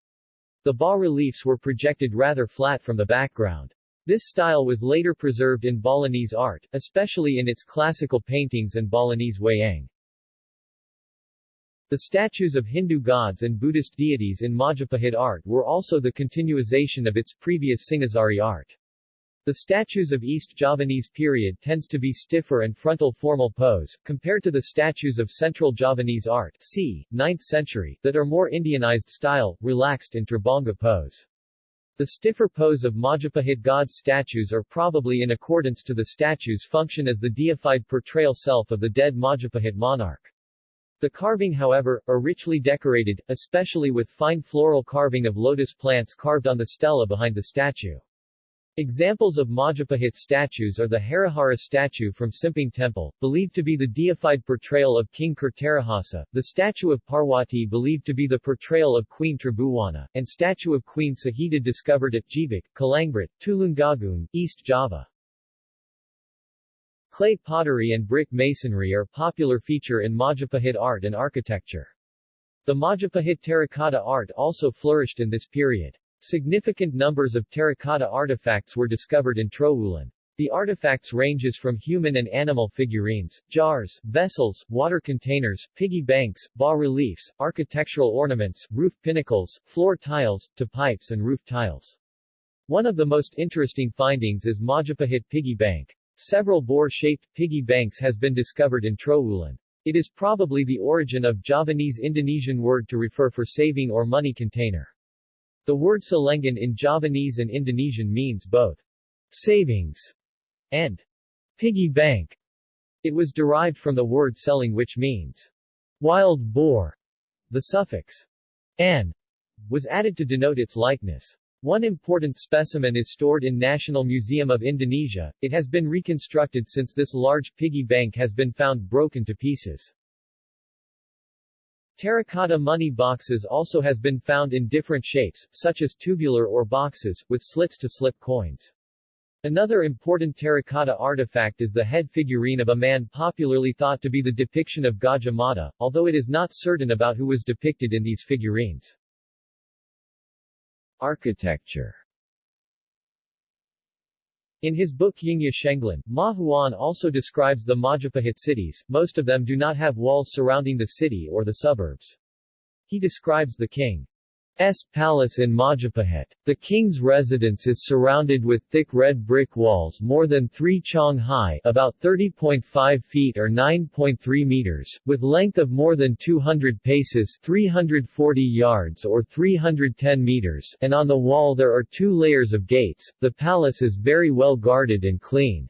The bas-reliefs were projected rather flat from the background. This style was later preserved in Balinese art, especially in its classical paintings and Balinese wayang. The statues of Hindu gods and Buddhist deities in Majapahit art were also the continuation of its previous Singhasari art. The statues of East Javanese period tends to be stiffer and frontal formal pose, compared to the statues of Central Javanese art c. 9th century, that are more Indianized style, relaxed in Tribhanga pose. The stiffer pose of Majapahit gods statues are probably in accordance to the statue's function as the deified portrayal self of the dead Majapahit monarch. The carving however, are richly decorated, especially with fine floral carving of lotus plants carved on the stela behind the statue. Examples of Majapahit statues are the Harihara statue from Simping Temple, believed to be the deified portrayal of King Kertarajasa, the statue of Parwati believed to be the portrayal of Queen Tribhuwana, and statue of Queen Suhita discovered at Jibak, Kalangbat, Tulungagung, East Java. Clay pottery and brick masonry are popular feature in Majapahit art and architecture. The Majapahit terracotta art also flourished in this period. Significant numbers of terracotta artifacts were discovered in Trowulan. The artifacts ranges from human and animal figurines, jars, vessels, water containers, piggy banks, bas-reliefs, architectural ornaments, roof pinnacles, floor tiles, to pipes and roof tiles. One of the most interesting findings is Majapahit piggy bank. Several boar-shaped piggy banks has been discovered in Trowulan. It is probably the origin of Javanese Indonesian word to refer for saving or money container. The word celengan in Javanese and Indonesian means both savings and piggy bank. It was derived from the word celeng which means wild boar. The suffix an was added to denote its likeness. One important specimen is stored in National Museum of Indonesia. It has been reconstructed since this large piggy bank has been found broken to pieces. Terracotta money boxes also has been found in different shapes, such as tubular or boxes, with slits to slip coins. Another important terracotta artifact is the head figurine of a man popularly thought to be the depiction of Gajah Mada, although it is not certain about who was depicted in these figurines. Architecture in his book Yingya Shenglan, Ma Huan also describes the Majapahit cities, most of them do not have walls surrounding the city or the suburbs. He describes the king S palace in Majapahit. The king's residence is surrounded with thick red brick walls more than 3 chong high about 30.5 feet or 9.3 meters, with length of more than 200 paces 340 yards or 310 meters and on the wall there are two layers of gates. The palace is very well guarded and clean.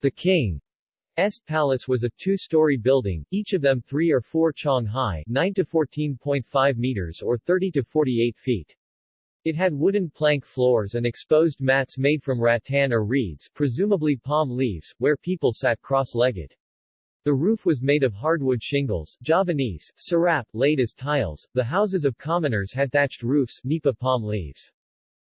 The king S Palace was a two-story building, each of them 3 or 4 chong high 9 to 14.5 meters or 30 to 48 feet. It had wooden plank floors and exposed mats made from rattan or reeds presumably palm leaves, where people sat cross-legged. The roof was made of hardwood shingles Javanese, sirap, laid as tiles. The houses of commoners had thatched roofs nipa palm leaves.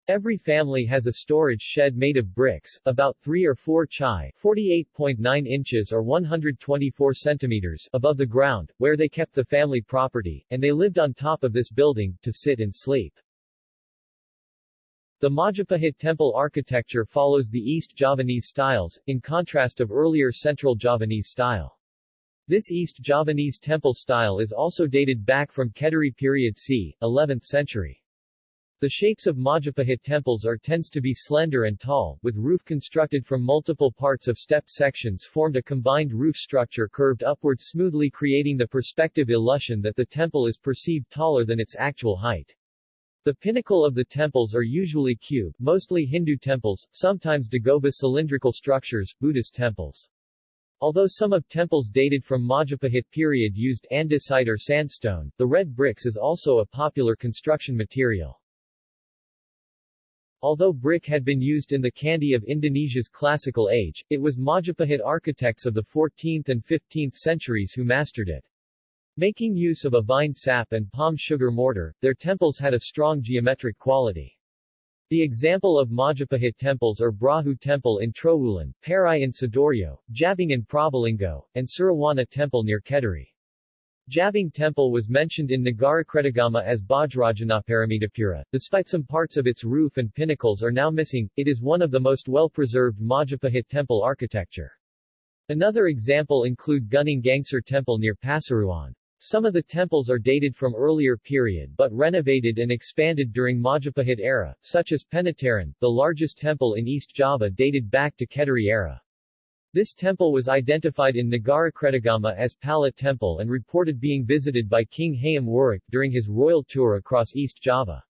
Every family has a storage shed made of bricks, about 3 or 4 chai 48.9 inches or 124 centimeters above the ground, where they kept the family property, and they lived on top of this building, to sit and sleep. The Majapahit temple architecture follows the East Javanese styles, in contrast of earlier Central Javanese style. This East Javanese temple style is also dated back from Kediri period c. 11th century. The shapes of Majapahit temples are tends to be slender and tall, with roof constructed from multiple parts of stepped sections formed a combined roof structure curved upward smoothly creating the perspective illusion that the temple is perceived taller than its actual height. The pinnacle of the temples are usually cube, mostly Hindu temples, sometimes dagoba cylindrical structures, Buddhist temples. Although some of temples dated from Majapahit period used andesite or sandstone, the red bricks is also a popular construction material. Although brick had been used in the Candi of Indonesia's classical age, it was Majapahit architects of the 14th and 15th centuries who mastered it. Making use of a vine sap and palm sugar mortar, their temples had a strong geometric quality. The example of Majapahit temples are Brahu Temple in Trowulan, Pari in Sidoarjo, Jabung in Probolinggo, and Surawana Temple near Kediri. Jabung Temple was mentioned in Nagarakretagama as Bajrajinaparamitapura. Despite some parts of its roof and pinnacles are now missing, it is one of the most well-preserved Majapahit temple architecture. Another example include Gunung Gangsar Temple near Pasuruan. Some of the temples are dated from earlier period but renovated and expanded during Majapahit era, such as Penataran, the largest temple in East Java dated back to Kediri era. This temple was identified in Nagara Nagarakretagama as Palah Temple and reported being visited by King Hayam Wuruk during his royal tour across East Java.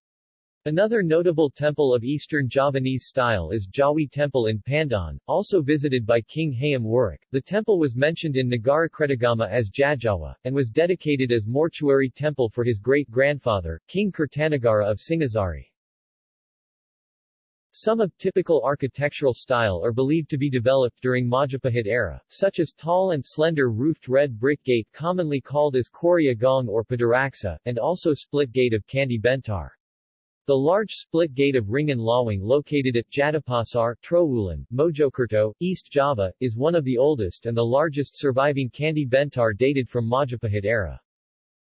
Another notable temple of Eastern Javanese style is Jawi Temple in Pandaan, also visited by King Hayam Wuruk. The temple was mentioned in Nagara Nagarakretagama as Jajawa, and was dedicated as mortuary temple for his great-grandfather, King Kertanagara of Singasari. Some of typical architectural style are believed to be developed during Majapahit era, such as tall and slender roofed red brick gate commonly called as Kori Agung or Paduraksa, and also split gate of Candi Bentar. The large split gate of Wringin Lawang located at Jatipasar, Trowulan, Mojokerto, East Java, is one of the oldest and the largest surviving Candi Bentar dated from Majapahit era.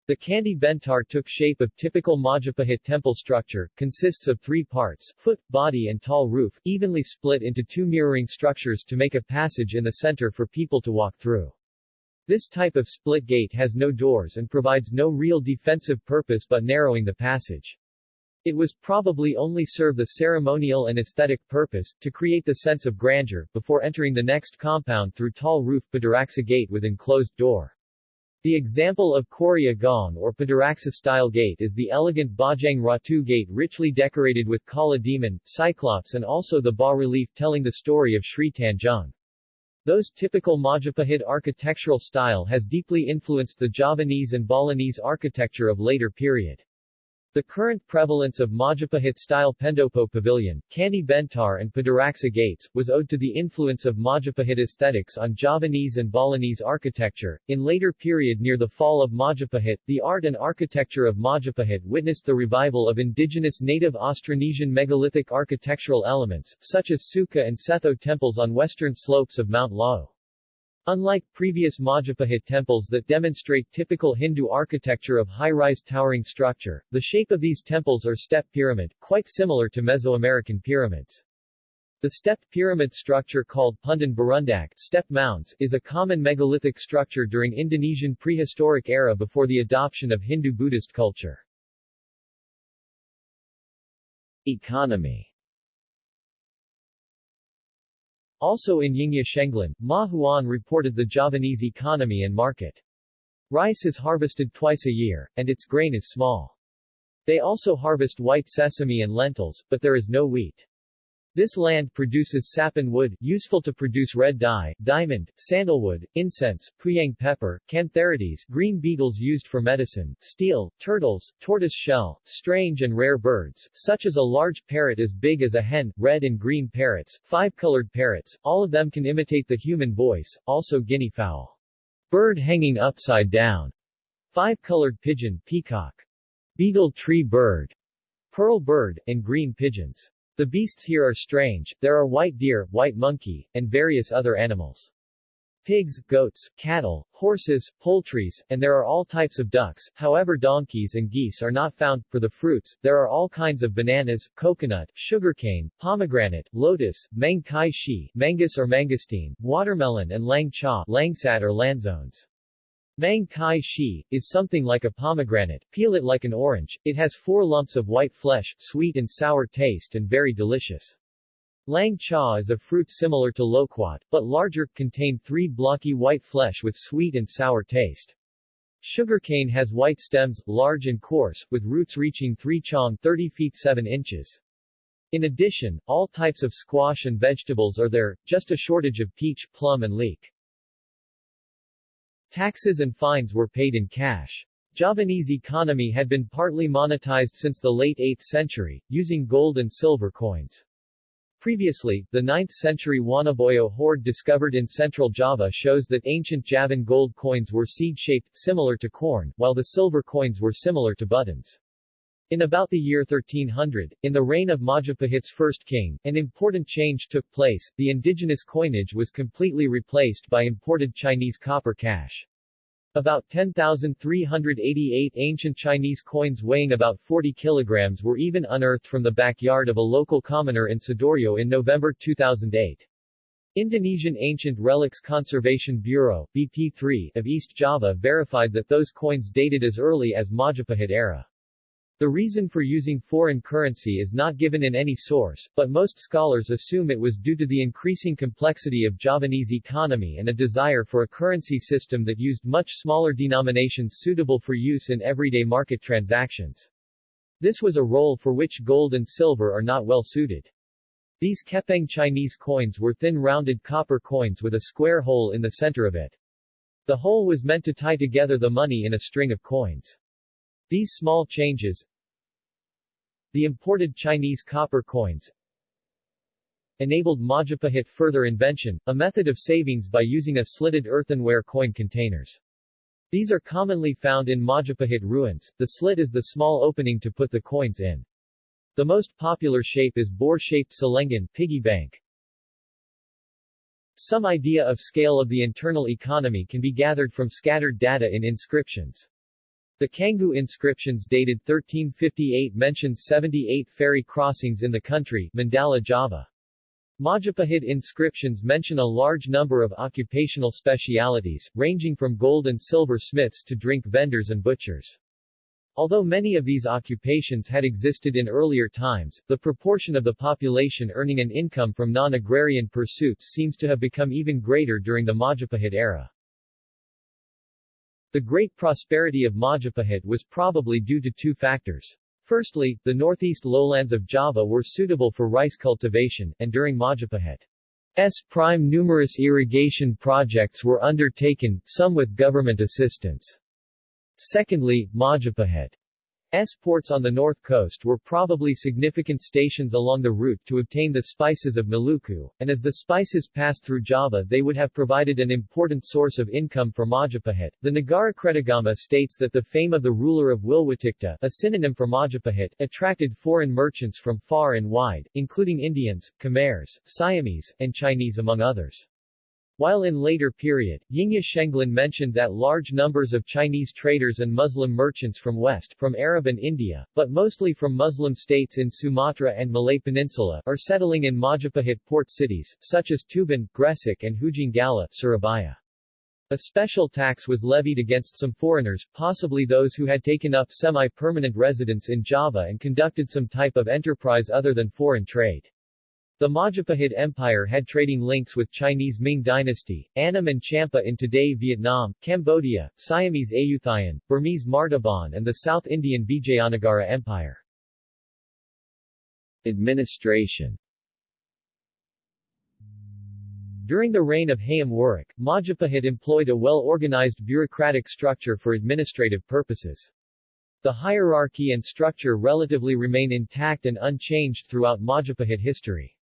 The Candi Bentar took shape of typical Majapahit temple structure, consists of three parts, foot, body and tall roof, evenly split into two mirroring structures to make a passage in the center for people to walk through. This type of split gate has no doors and provides no real defensive purpose but narrowing the passage. It was probably only serve the ceremonial and aesthetic purpose, to create the sense of grandeur, before entering the next compound through tall roof Paduraksa gate with enclosed door. The example of Kori Agung or Paduraksa-style gate is the elegant Bajang Ratu gate richly decorated with Kala demon, cyclops and also the bas-relief telling the story of Sri Tanjung. Those typical Majapahit architectural style has deeply influenced the Javanese and Balinese architecture of later period. The current prevalence of Majapahit-style Pendopo Pavilion, Candi Bentar and Paduraksa gates, was owed to the influence of Majapahit aesthetics on Javanese and Balinese architecture. In later period near the fall of Majapahit, the art and architecture of Majapahit witnessed the revival of indigenous native Austronesian megalithic architectural elements, such as Sukuh and Setho temples on western slopes of Mount Lawu. Unlike previous Majapahit temples that demonstrate typical Hindu architecture of high-rise towering structure, the shape of these temples are step pyramid, quite similar to Mesoamerican pyramids. The stepped pyramid structure called punden berundak step mounds is a common megalithic structure during Indonesian prehistoric era before the adoption of Hindu-Buddhist culture. Economy Also in Yingya Shenglan, Ma Huan reported the Javanese economy and market. Rice is harvested twice a year, and its grain is small. They also harvest white sesame and lentils, but there is no wheat. This land produces sappan wood, useful to produce red dye, diamond, sandalwood, incense, puyang pepper, cantharides, green beetles used for medicine, steel, turtles, tortoise shell, strange and rare birds, such as a large parrot as big as a hen, red and green parrots, five-colored parrots, all of them can imitate the human voice, also guinea fowl. Bird hanging upside down. Five-colored pigeon, peacock. Beetle tree bird, pearl bird, and green pigeons. The beasts here are strange, there are white deer, white monkey, and various other animals. Pigs, goats, cattle, horses, poultries, and there are all types of ducks, however donkeys and geese are not found. For the fruits, there are all kinds of bananas, coconut, sugarcane, pomegranate, lotus, mang kai shi, mangus or mangosteen, watermelon and lang cha, langsat or lanzones. Mang Kai Shi, is something like a pomegranate, peel it like an orange, it has four lumps of white flesh, sweet and sour taste and very delicious. Lang Cha is a fruit similar to loquat, but larger, contain three blocky white flesh with sweet and sour taste. Sugarcane has white stems, large and coarse, with roots reaching 3 chong 30 feet 7 inches. In addition, all types of squash and vegetables are there, just a shortage of peach, plum and leek. Taxes and fines were paid in cash. Javanese economy had been partly monetized since the late 8th century, using gold and silver coins. Previously, the 9th century Wanaboyo hoard discovered in central Java shows that ancient Javan gold coins were seed-shaped, similar to corn, while the silver coins were similar to buttons. In about the year 1300, in the reign of Majapahit's first king, an important change took place, the indigenous coinage was completely replaced by imported Chinese copper cash. About 10,388 ancient Chinese coins weighing about 40 kilograms were even unearthed from the backyard of a local commoner in Sidoarjo in November 2008. Indonesian Ancient Relics Conservation Bureau BP3, of East Java verified that those coins dated as early as Majapahit era. The reason for using foreign currency is not given in any source, but most scholars assume it was due to the increasing complexity of Javanese economy and a desire for a currency system that used much smaller denominations suitable for use in everyday market transactions. This was a role for which gold and silver are not well suited. These Kepeng Chinese coins were thin rounded copper coins with a square hole in the center of it. The hole was meant to tie together the money in a string of coins. These small changes the imported Chinese copper coins enabled Majapahit further invention, a method of savings by using a slitted earthenware coin containers. These are commonly found in Majapahit ruins, the slit is the small opening to put the coins in. The most popular shape is boar-shaped Celengan piggy bank. Some idea of scale of the internal economy can be gathered from scattered data in inscriptions. The Canggu inscriptions dated 1358 mention 78 ferry crossings in the country, Mandala Java. Majapahit inscriptions mention a large number of occupational specialities, ranging from gold and silver smiths to drink vendors and butchers. Although many of these occupations had existed in earlier times, the proportion of the population earning an income from non-agrarian pursuits seems to have become even greater during the Majapahit era. The great prosperity of Majapahit was probably due to two factors. Firstly, the northeast lowlands of Java were suitable for rice cultivation, and during Majapahit's prime numerous irrigation projects were undertaken, some with government assistance. Secondly, Majapahit S ports on the north coast were probably significant stations along the route to obtain the spices of Maluku, and as the spices passed through Java they would have provided an important source of income for Majapahit. The Nagara Kretagama states that the fame of the ruler of Wilwatikta, a synonym for Majapahit, attracted foreign merchants from far and wide, including Indians, Khmers, Siamese, and Chinese among others. While in later period, Yingya Shenglan mentioned that large numbers of Chinese traders and Muslim merchants from west, from Arab and India, but mostly from Muslim states in Sumatra and Malay Peninsula, are settling in Majapahit port cities, such as Tuban, Gresik and Hujung Galuh, Surabaya. A special tax was levied against some foreigners, possibly those who had taken up semi-permanent residence in Java and conducted some type of enterprise other than foreign trade. The Majapahit Empire had trading links with Chinese Ming dynasty, Annam and Champa in today Vietnam, Cambodia, Siamese Ayutthaya, Burmese Martaban and the South Indian Vijayanagara Empire. Administration During the reign of Hayam Wuruk, Majapahit employed a well-organized bureaucratic structure for administrative purposes. The hierarchy and structure relatively remain intact and unchanged throughout Majapahit history.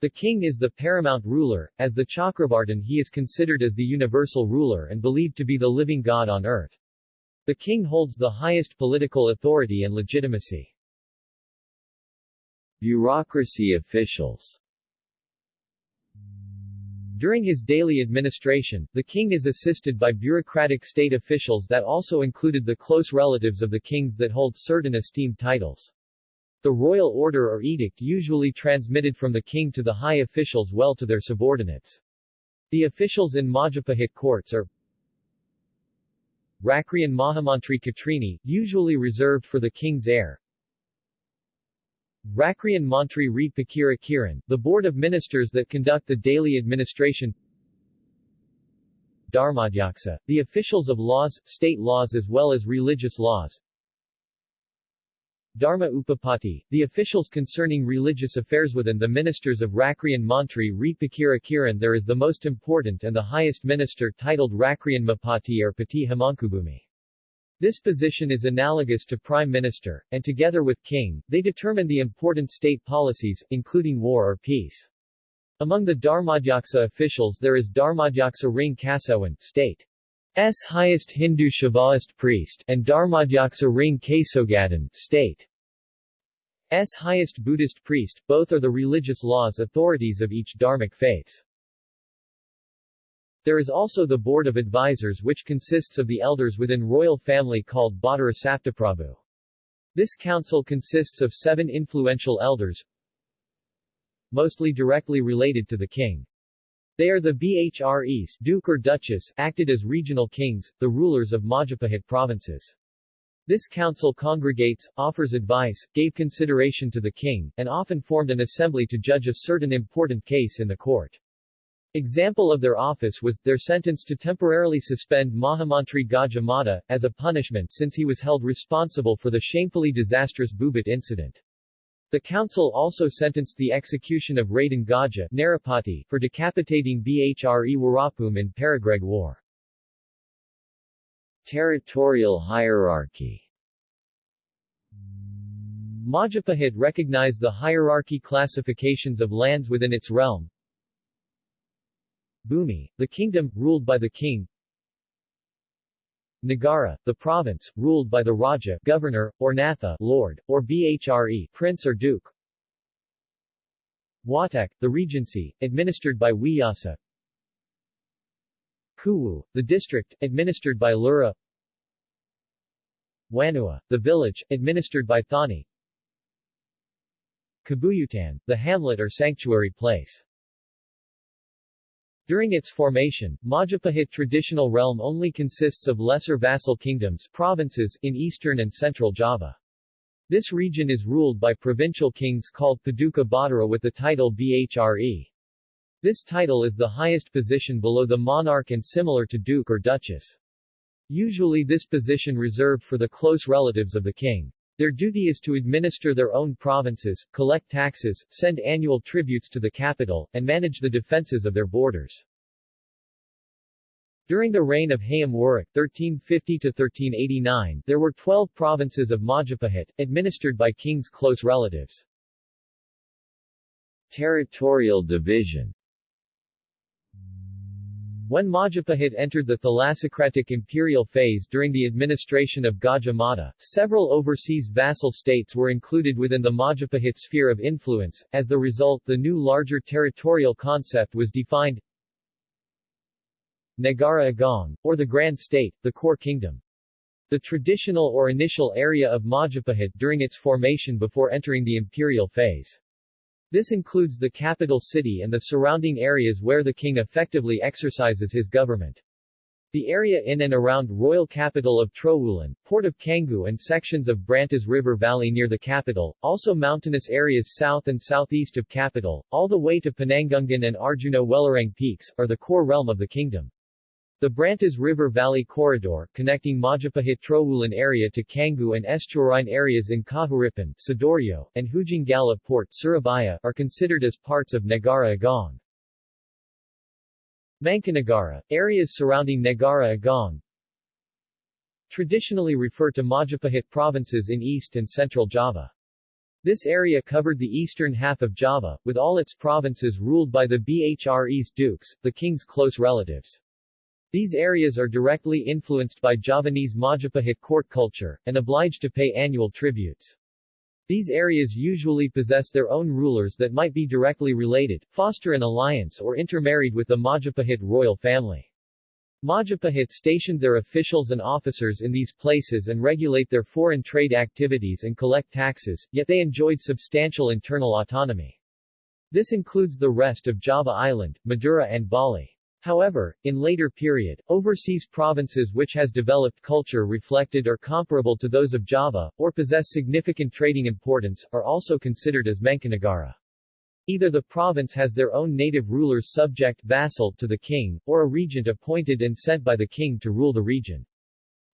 The king is the paramount ruler, as the Chakravartin he is considered as the universal ruler and believed to be the living god on earth. The king holds the highest political authority and legitimacy. Bureaucracy officials During his daily administration, the king is assisted by bureaucratic state officials that also included the close relatives of the kings that hold certain esteemed titles. The royal order or edict usually transmitted from the king to the high officials well to their subordinates. The officials in Majapahit courts are Rakrian Mahamantri Katrini, usually reserved for the king's heir. Rakrian Mantri Re Pakira Kiran, the board of ministers that conduct the daily administration Dharmadhyaksa, the officials of laws, state laws as well as religious laws Dharma Upapati, the officials concerning religious affairs within the ministers of Rakrian Mantri Re Pakira Kiran there is the most important and the highest minister titled Rakrian Mapati or Pati Hamankubumi. This position is analogous to Prime Minister, and together with King, they determine the important state policies, including war or peace. Among the Dharmadhyaksa officials there is Dharmadhyaksa Ring Kasawan, state highest Hindu Shaivaist priest, and Dharmadhyaksa Ring Kesogadan state. S highest Buddhist priest, both are the religious laws authorities of each dharmic faiths. There is also the Board of Advisors which consists of the elders within royal family called Badara Saptaprabhu. This council consists of seven influential elders, mostly directly related to the king. They are the Bhres Duke or Duchess, acted as regional kings, the rulers of Majapahit provinces. This council congregates, offers advice, gave consideration to the king, and often formed an assembly to judge a certain important case in the court. Example of their office was, their sentence to temporarily suspend Mahamantri Gajah Mada, as a punishment since he was held responsible for the shamefully disastrous Bubat incident. The council also sentenced the execution of Raden Gajah Narapati, for decapitating Bhre Wirabhumi in Paregreg War. Territorial hierarchy Majapahit recognized the hierarchy classifications of lands within its realm. Bhumi, the kingdom, ruled by the king. Nagara, the province, ruled by the Raja governor, or Natha lord, or Bhre prince or duke. Watek, the regency, administered by Vyasa. Kuwu, the district, administered by Lura. Wanua, the village, administered by Thani. Kabuyutan, the hamlet or sanctuary place. During its formation, Majapahit traditional realm only consists of lesser vassal kingdoms provinces in eastern and central Java. This region is ruled by provincial kings called Paduka Badara with the title Bhre. This title is the highest position below the monarch and similar to duke or duchess. Usually this position reserved for the close relatives of the king. Their duty is to administer their own provinces, collect taxes, send annual tributes to the capital, and manage the defenses of their borders. During the reign of Hayam Wuruk 1350-1389, there were 12 provinces of Majapahit, administered by king's close relatives. Territorial division when Majapahit entered the thalassocratic imperial phase during the administration of Gajah Mada, several overseas vassal states were included within the Majapahit sphere of influence. As the result, the new larger territorial concept was defined Nagara Agung, or the Grand State, the core kingdom. The traditional or initial area of Majapahit during its formation before entering the imperial phase. This includes the capital city and the surrounding areas where the king effectively exercises his government. The area in and around royal capital of Trowulan, port of Canggu and sections of Brantas River Valley near the capital, also mountainous areas south and southeast of capital, all the way to Penanggungan and Arjuna Welirang peaks, are the core realm of the kingdom. The Brantas River Valley Corridor, connecting Majapahit Trowulan area to Canggu and estuarine areas in Kahuripan, Sidoarjo, and Hujung Galuh Port, Surabaya, are considered as parts of Nagara Agung. Mancanagara, areas surrounding Nagara Agung, traditionally refer to Majapahit provinces in East and Central Java. This area covered the eastern half of Java, with all its provinces ruled by the Bhres dukes, the king's close relatives. These areas are directly influenced by Javanese Majapahit court culture, and obliged to pay annual tributes. These areas usually possess their own rulers that might be directly related, foster an alliance or intermarried with the Majapahit royal family. Majapahit stationed their officials and officers in these places and regulate their foreign trade activities and collect taxes, yet they enjoyed substantial internal autonomy. This includes the rest of Java Island, Madura and Bali. However, in later period, overseas provinces which has developed culture reflected or comparable to those of Java, or possess significant trading importance, are also considered as Mancanagara. Either the province has their own native rulers subject vassal to the king, or a regent appointed and sent by the king to rule the region.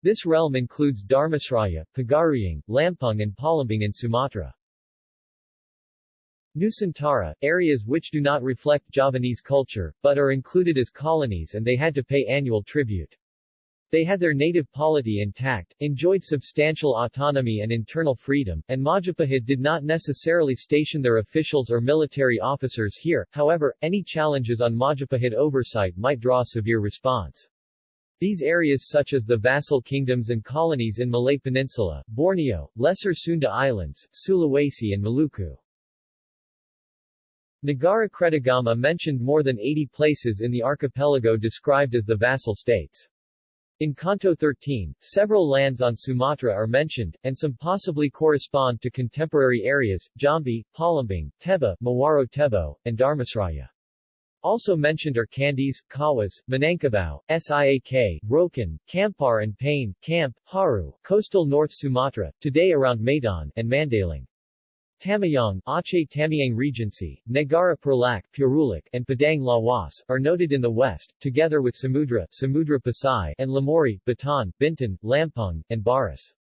This realm includes Dharmasraya, Pagaruyung, Lampung and Palembang in Sumatra. Nusantara, areas which do not reflect Javanese culture, but are included as colonies and they had to pay annual tribute. They had their native polity intact, enjoyed substantial autonomy and internal freedom, and Majapahit did not necessarily station their officials or military officers here, however, any challenges on Majapahit oversight might draw severe response. These areas such as the vassal kingdoms and colonies in Malay Peninsula, Borneo, Lesser Sunda Islands, Sulawesi and Maluku. Negara Kretagama mentioned more than 80 places in the archipelago described as the vassal states. In Canto 13, several lands on Sumatra are mentioned, and some possibly correspond to contemporary areas, Jambi, Palembang, Teba, Muaro Tebo, and Dharmasraya. Also mentioned are Kandis, Kawas, Minangkabau, Siak, Rokan, Kampar and Pane, Camp, Haru, coastal North Sumatra, today around Medan, and Mandaling. Tamayang, Aceh Tamiang Regency, Negara Perlak, Purulak, and Padang Lawas, are noted in the west, together with Samudra, Samudra Pasai, and Lamori, Batan, Bintan, Lampung, and Barus.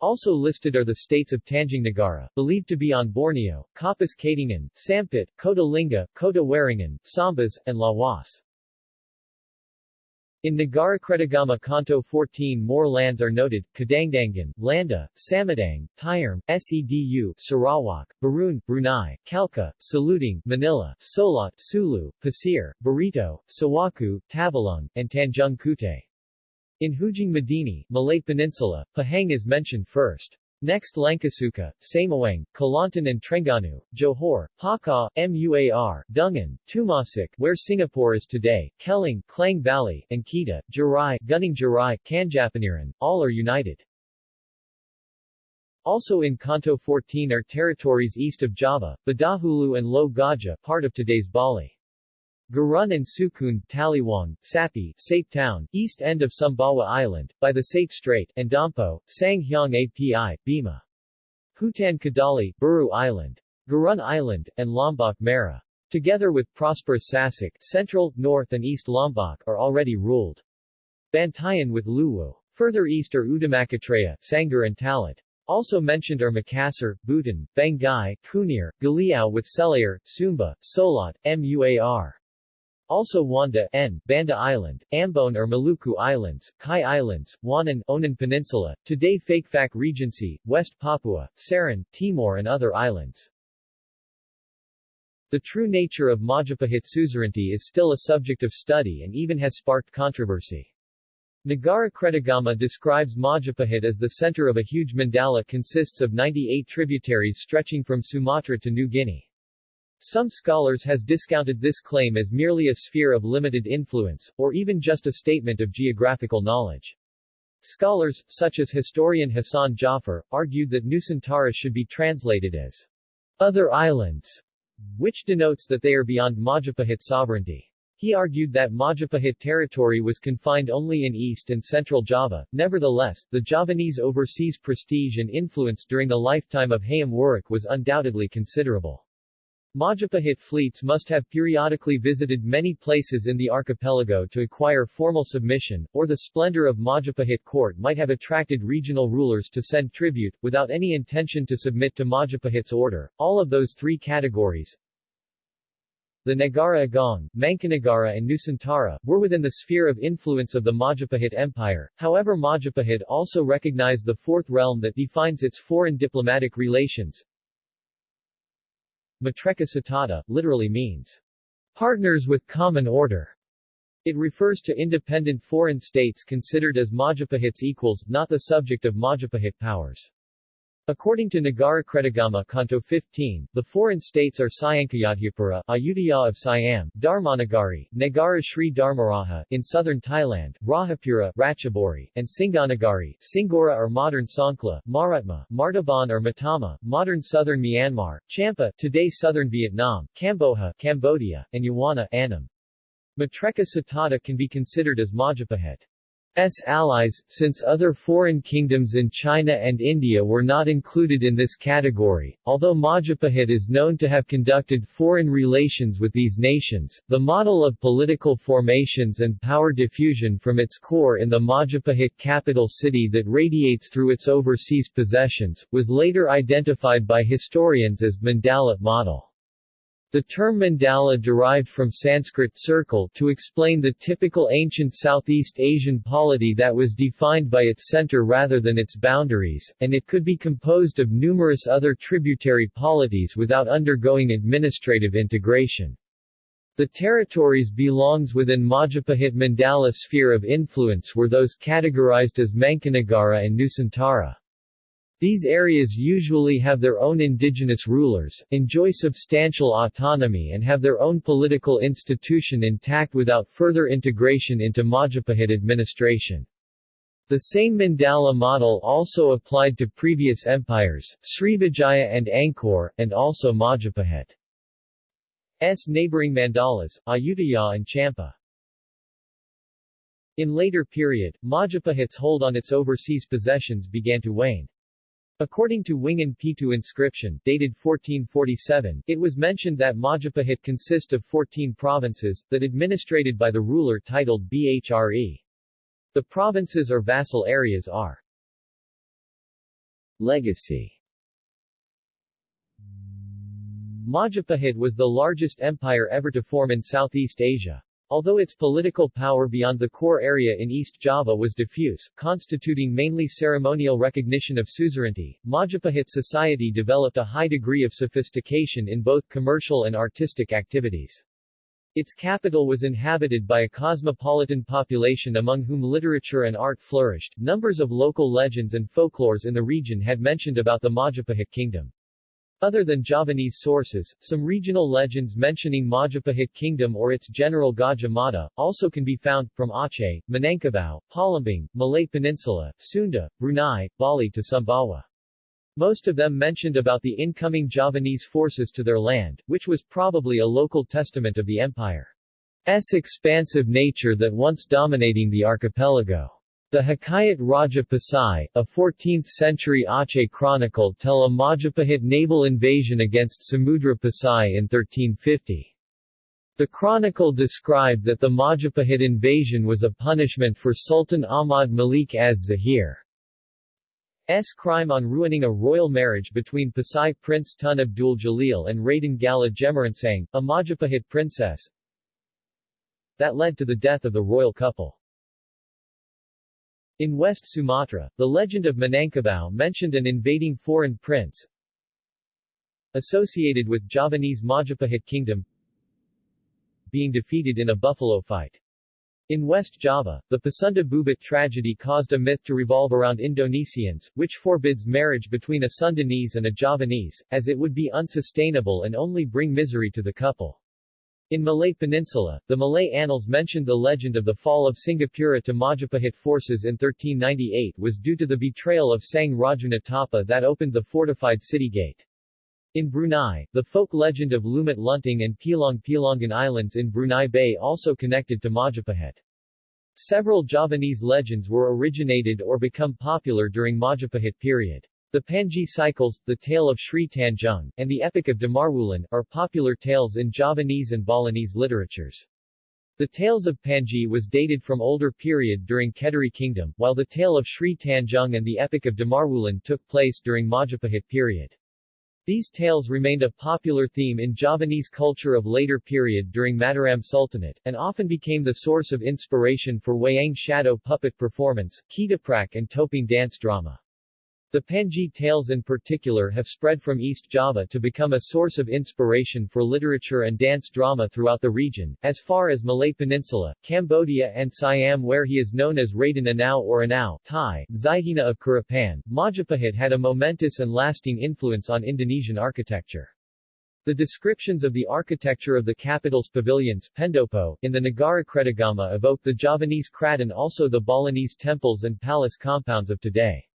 Also listed are the states of Tanjung Negara, believed to be on Borneo, Kapuas Katingan, Sampit, Kota Lingga, Kota Waringin, Sambas, and Lawas. In Negara Kretagama Canto 14 more lands are noted, Kadangdangan, Landa, Samadang, Tyerm, Sedu, Sarawak, Barun, Brunei, Kalka, Saluting, Manila, Solot, Sulu, Pasir, Barito, Sawaku, Tabalung, and Tanjung Kute. In Hujung Medini, Malay Peninsula, Pahang is mentioned first. Next Langkasuka, Samawang, Kelantan and Terengganu, Johor, Hakka, Muar, Dungan, Tumasik where Singapore is today, Kelang, Klang Valley, and Kedah, Jirai, Gunung Jirai, Kanjapaniran, all are united. Also in Canto 14 are territories east of Java, Badahulu and Lo Gaja, part of today's Bali. Gurun and Sukun, Taliwang, Sapi, Sape Town, east end of Sumbawa Island, by the Sape Strait, and Dampo, Sanghyang Api, Bima. Hutan Kadali, Buru Island, Gurun Island, and Lombok Mera. Together with prosperous Sasik, Central, North and East Lombok are already ruled. Bantayan with Luwu. Further east are Udamakatreya, Sangar and Talat. Also mentioned are Makassar, Butan, Banggai, Kunir, Galiao with Selayar, Sumba, Solot, Muar. Also Wanda N, Banda Island, Ambon or Maluku Islands, Kai Islands, Wanan, Onin Peninsula, today Fakfak Regency, West Papua, Saran, Timor and other islands. The true nature of Majapahit suzerainty is still a subject of study and even has sparked controversy. Negara Kretagama describes Majapahit as the center of a huge mandala consists of 98 tributaries stretching from Sumatra to New Guinea. Some scholars has discounted this claim as merely a sphere of limited influence, or even just a statement of geographical knowledge. Scholars, such as historian Hasan Djafar, argued that Nusantara should be translated as other islands, which denotes that they are beyond Majapahit sovereignty. He argued that Majapahit territory was confined only in East and Central Java. Nevertheless, the Javanese overseas prestige and influence during the lifetime of Hayam Wuruk was undoubtedly considerable. Majapahit fleets must have periodically visited many places in the archipelago to acquire formal submission, or the splendor of Majapahit court might have attracted regional rulers to send tribute, without any intention to submit to Majapahit's order. All of those three categories, the Nagara Agung, Mangkunegara and Nusantara, were within the sphere of influence of the Majapahit Empire, however Majapahit also recognized the fourth realm that defines its foreign diplomatic relations, Mitreka Satata, literally means, partners with common order. It refers to independent foreign states considered as Majapahit's equals, not the subject of Majapahit powers. According to Negara Kretagama Canto 15, the foreign states are Sayankayadhyapura, Ayutthaya of Siam, Dharmanagari, Negara Sri Dharmaraja in southern Thailand, Rajapura Ratchaburi, and Singanagari, Singora or modern Songkhla, Maratma, Martaban or Matama, modern southern Myanmar, Champa, today southern Vietnam, Kamboja, Cambodia, and Yawana, Annam. Mitreka can be considered as Majapahit. S allies, since other foreign kingdoms in China and India were not included in this category. Although Majapahit is known to have conducted foreign relations with these nations, the model of political formations and power diffusion from its core in the Majapahit capital city that radiates through its overseas possessions, was later identified by historians as Mandala model. The term mandala derived from Sanskrit circle to explain the typical ancient Southeast Asian polity that was defined by its center rather than its boundaries, and it could be composed of numerous other tributary polities without undergoing administrative integration. The territories belongs within Majapahit Mandala sphere of influence were those categorized as Mancanagara and Nusantara. These areas usually have their own indigenous rulers, enjoy substantial autonomy and have their own political institution intact without further integration into Majapahit administration. The same Mandala model also applied to previous empires, Srivijaya and Angkor, and also Majapahit. S neighboring mandalas, Ayutthaya and Champa. In later period, Majapahit's hold on its overseas possessions began to wane. According to Waringin Pitu inscription, dated 1447, it was mentioned that Majapahit consist of 14 provinces, that administrated by the ruler titled Bhre. The provinces or vassal areas are Legacy Majapahit was the largest empire ever to form in Southeast Asia. Although its political power beyond the core area in East Java was diffuse, constituting mainly ceremonial recognition of suzerainty, Majapahit society developed a high degree of sophistication in both commercial and artistic activities. Its capital was inhabited by a cosmopolitan population among whom literature and art flourished. Numbers of local legends and folklores in the region had mentioned about the Majapahit kingdom. Other than Javanese sources, some regional legends mentioning Majapahit kingdom or its general Gajah Mada, also can be found, from Aceh, Minangkabau, Palembang, Malay Peninsula, Sunda, Brunei, Bali to Sumbawa. Most of them mentioned about the incoming Javanese forces to their land, which was probably a local testament of the empire's expansive nature that once dominating the archipelago. The Hikayat Raja Pasai, a 14th-century Aceh chronicle tell a Majapahit naval invasion against Samudra Pasai in 1350. The chronicle described that the Majapahit invasion was a punishment for Sultan Ahmad Malik az-Zahir's crime on ruining a royal marriage between Pasai Prince Tun Abdul Jalil and Raden Gala Gemaransang, a Majapahit princess, that led to the death of the royal couple. In West Sumatra, the legend of Minangkabau mentioned an invading foreign prince associated with Javanese Majapahit kingdom being defeated in a buffalo fight. In West Java, the Pasunda Bubat tragedy caused a myth to revolve around Indonesians, which forbids marriage between a Sundanese and a Javanese, as it would be unsustainable and only bring misery to the couple. In Malay Peninsula, the Malay annals mentioned the legend of the fall of Singapura to Majapahit forces in 1398 was due to the betrayal of Sang Rajunatapa that opened the fortified city gate. In Brunei, the folk legend of Lumut Lunting and Pilong Pilongan Islands in Brunei Bay also connected to Majapahit. Several Javanese legends were originated or become popular during Majapahit period. The Panji cycles, the tale of Sri Tanjung, and the epic of Damarwulan, are popular tales in Javanese and Balinese literatures. The tales of Panji was dated from older period during Kediri kingdom, while the tale of Sri Tanjung and the epic of Damarwulan took place during Majapahit period. These tales remained a popular theme in Javanese culture of later period during Mataram Sultanate, and often became the source of inspiration for wayang shadow puppet performance, ketoprak and Topeng dance drama. The Panji tales in particular have spread from East Java to become a source of inspiration for literature and dance drama throughout the region, as far as Malay Peninsula, Cambodia and Siam where he is known as Raden Anau or Anau Thai, Zihina of Kurapan. Majapahit had a momentous and lasting influence on Indonesian architecture. The descriptions of the architecture of the capital's pavilions Pendopo, in the Nagara Kretagama evoke the Javanese kraton also the Balinese temples and palace compounds of today.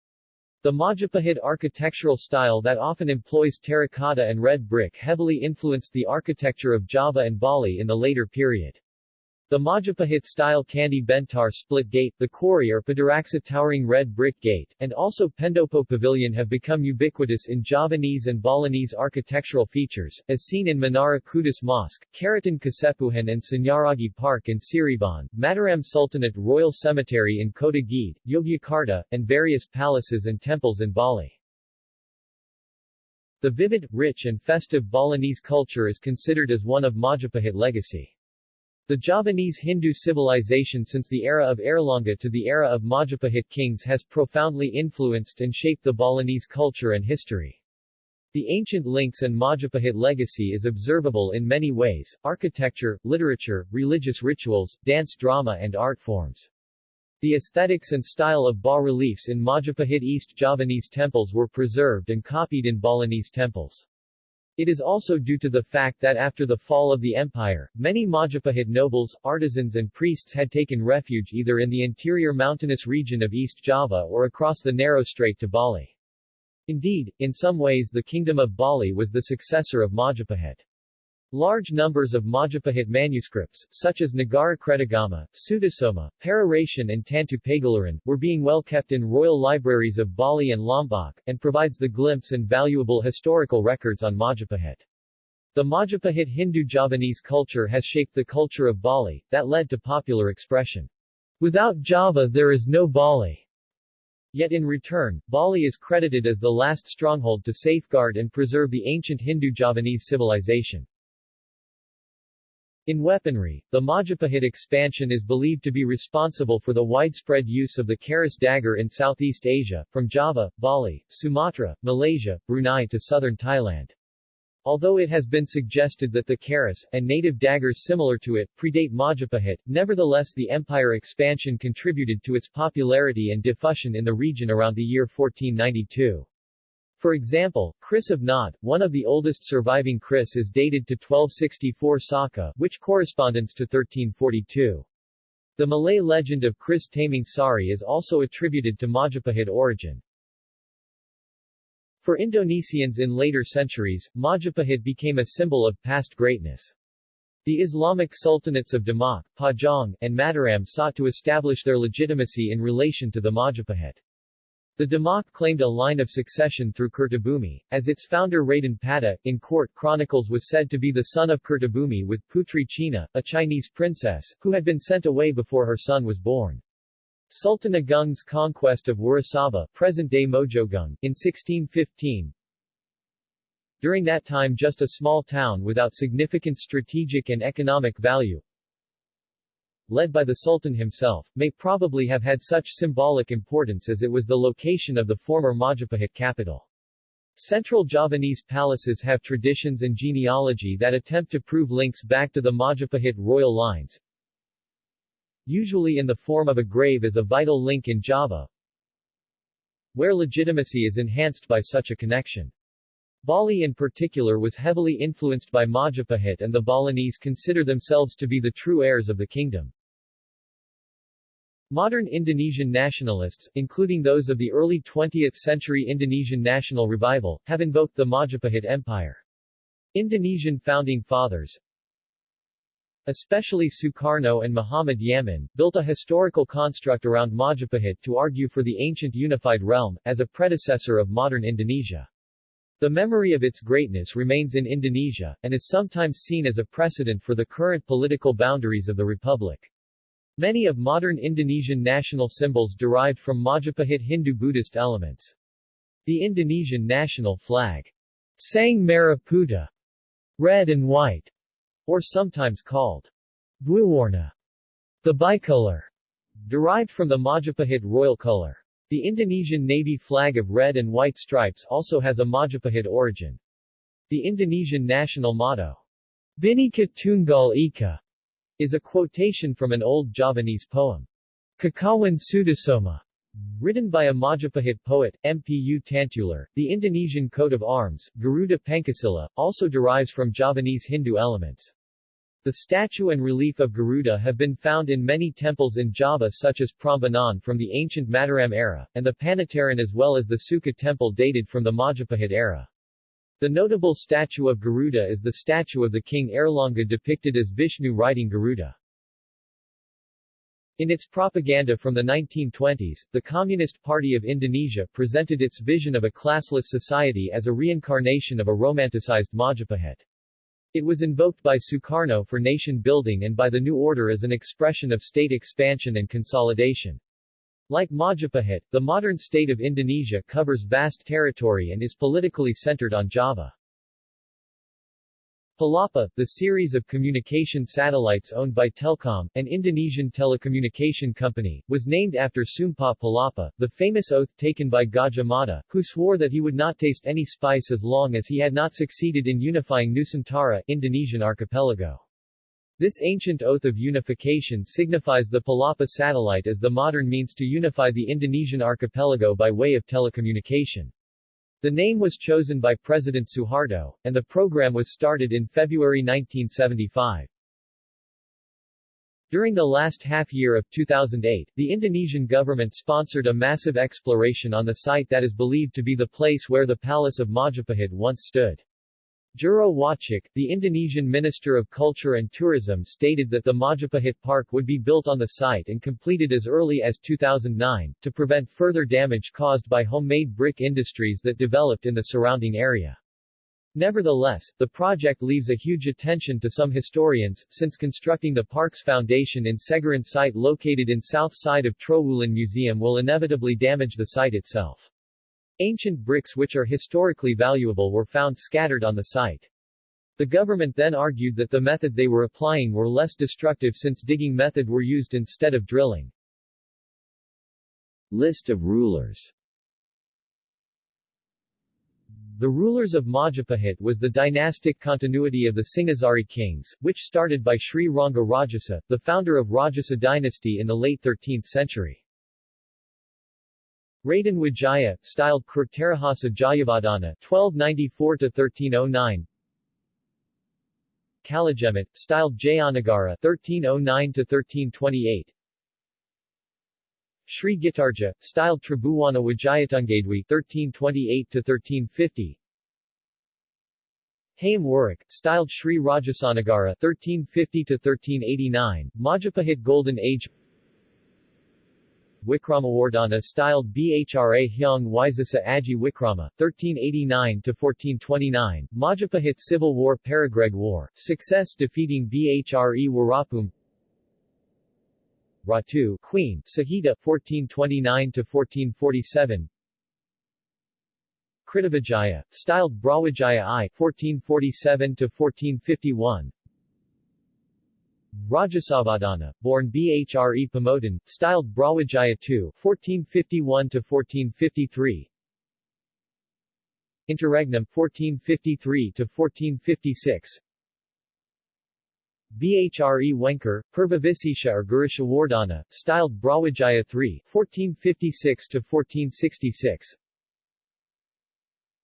The Majapahit architectural style that often employs terracotta and red brick heavily influenced the architecture of Java and Bali in the later period. The Majapahit-style Candi Bentar split gate, the Kori or Paduraksa towering red brick gate, and also Pendopo Pavilion have become ubiquitous in Javanese and Balinese architectural features, as seen in Menara Kudus Mosque, Karaton Kasepuhan and Sunyaragi Park in Cirebon, Mataram Sultanate Royal Cemetery in Kota Gede, Yogyakarta, and various palaces and temples in Bali. The vivid, rich and festive Balinese culture is considered as one of Majapahit legacy. The Javanese Hindu civilization since the era of Airlangga to the era of Majapahit kings has profoundly influenced and shaped the Balinese culture and history. The ancient links and Majapahit legacy is observable in many ways, architecture, literature, religious rituals, dance drama and art forms. The aesthetics and style of bas-reliefs in Majapahit East Javanese temples were preserved and copied in Balinese temples. It is also due to the fact that after the fall of the empire, many Majapahit nobles, artisans and priests had taken refuge either in the interior mountainous region of East Java or across the narrow strait to Bali. Indeed, in some ways the kingdom of Bali was the successor of Majapahit. Large numbers of Majapahit manuscripts, such as Nagara Kretagama, Sutasoma, Pararaton and Tantu Pagelaran, were being well kept in royal libraries of Bali and Lombok, and provides the glimpse and valuable historical records on Majapahit. The Majapahit Hindu-Javanese culture has shaped the culture of Bali, that led to popular expression, Without Java there is no Bali. Yet in return, Bali is credited as the last stronghold to safeguard and preserve the ancient Hindu-Javanese civilization. In weaponry, the Majapahit expansion is believed to be responsible for the widespread use of the Keris dagger in Southeast Asia, from Java, Bali, Sumatra, Malaysia, Brunei to southern Thailand. Although it has been suggested that the Keris, and native daggers similar to it, predate Majapahit, nevertheless the empire expansion contributed to its popularity and diffusion in the region around the year 1492. For example, Kris of Knaud, one of the oldest surviving Kris is dated to 1264 Saka, which corresponds to 1342. The Malay legend of Kris taming Sari is also attributed to Majapahit origin. For Indonesians in later centuries, Majapahit became a symbol of past greatness. The Islamic sultanates of Demak, Pajang, and Mataram sought to establish their legitimacy in relation to the Majapahit. The Demak claimed a line of succession through Kertabumi, as its founder Raden Patah, in court chronicles was said to be the son of Kertabumi with Putri China, a Chinese princess, who had been sent away before her son was born. Sultan Agung's conquest of Wirasaba present-day Mojoagung, in 1615, during that time just a small town without significant strategic and economic value, led by the Sultan himself, may probably have had such symbolic importance as it was the location of the former Majapahit capital. Central Javanese palaces have traditions and genealogy that attempt to prove links back to the Majapahit royal lines, usually in the form of a grave as a vital link in Java, where legitimacy is enhanced by such a connection. Bali in particular was heavily influenced by Majapahit and the Balinese consider themselves to be the true heirs of the kingdom. Modern Indonesian nationalists, including those of the early 20th-century Indonesian national revival, have invoked the Majapahit Empire. Indonesian founding fathers, especially Sukarno and Muhammad Yamin, built a historical construct around Majapahit to argue for the ancient unified realm, as a predecessor of modern Indonesia. The memory of its greatness remains in Indonesia, and is sometimes seen as a precedent for the current political boundaries of the republic. Many of modern Indonesian national symbols derived from Majapahit Hindu-Buddhist elements. The Indonesian national flag, Sang Merah Putih, red and white, or sometimes called Dwiwarna, the bicolor, derived from the Majapahit royal color. The Indonesian Navy flag of red and white stripes also has a Majapahit origin. The Indonesian national motto, Bhinneka Tunggal Ika, is a quotation from an old Javanese poem, Kakawin Sutasoma, written by a Majapahit poet, Mpu Tantular. The Indonesian coat of arms, Garuda Pancasila, also derives from Javanese Hindu elements. The statue and relief of Garuda have been found in many temples in Java such as Prambanan from the ancient Mataram era, and the Panataran as well as the Sukuh temple dated from the Majapahit era. The notable statue of Garuda is the statue of the king Airlangga depicted as Vishnu riding Garuda. In its propaganda from the 1920s, the Communist Party of Indonesia presented its vision of a classless society as a reincarnation of a romanticized Majapahit. It was invoked by Sukarno for nation building and by the new order as an expression of state expansion and consolidation. Like Majapahit, the modern state of Indonesia covers vast territory and is politically centered on Java. Palapa, the series of communication satellites owned by Telkom, an Indonesian telecommunication company, was named after Sumpah Palapa, the famous oath taken by Gajah Mada, who swore that he would not taste any spice as long as he had not succeeded in unifying Nusantara, Indonesian archipelago. This ancient oath of unification signifies the Palapa satellite as the modern means to unify the Indonesian archipelago by way of telecommunication. The name was chosen by President Suharto, and the program was started in February 1975. During the last half year of 2008, the Indonesian government sponsored a massive exploration on the site that is believed to be the place where the Palace of Majapahit once stood. Jero Wacik, the Indonesian Minister of Culture and Tourism stated that the Majapahit Park would be built on the site and completed as early as 2009, to prevent further damage caused by homemade brick industries that developed in the surrounding area. Nevertheless, the project leaves a huge attention to some historians, since constructing the park's foundation in Segaran site located in south side of Trowulan Museum will inevitably damage the site itself. Ancient bricks which are historically valuable were found scattered on the site. The government then argued that the method they were applying were less destructive since digging method were used instead of drilling. List of rulers The rulers of Majapahit was the dynastic continuity of the Singhasari kings, which started by Sri Rangga Rajasa, the founder of Rajasa dynasty in the late 13th century. Raden Wijaya, styled Kertarajasa Jayavardhana 1294-1309 Kalagemet, styled Jayanagara 1309-1328 Sri Gitarja, styled Tribhuwana Wijayatunggadewi 1328-1350 Hayam Wuruk, styled Sri Rajasanagara 1350-1389, Majapahit Golden Age Wikramawardhana styled Bhra Hyung Wisasa Aji Wikrama, 1389-1429, Majapahit Civil War Paregreg War, success defeating Bhre Wirabhumi. Ratu Queen, Suhita 1429-1447 Kertawijaya, styled Brawijaya I 1447-1451 Rajasavadana, born Bhre Pamotan, styled Brawijaya II 1451-1453 Interregnum 1453-1456 Bhre Wengker, Purvavisesha or Gurishawardhana, styled Brawijaya III 1456-1466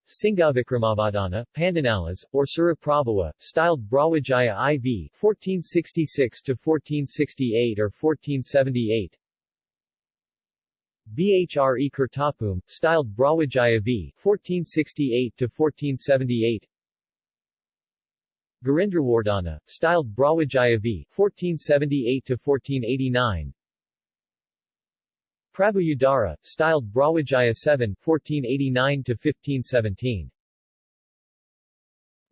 Singavikramavadana, Pandanalas, or Suraprabhawa, styled Brawijaya IV 1466-1468 or 1478 Bhre Kertabumi, styled Brawijaya V 1468-1478 Garindrawardhana, styled Brawijaya V 1478-1489 Prabhuyudara, styled Brawijaya 7 1489-1517.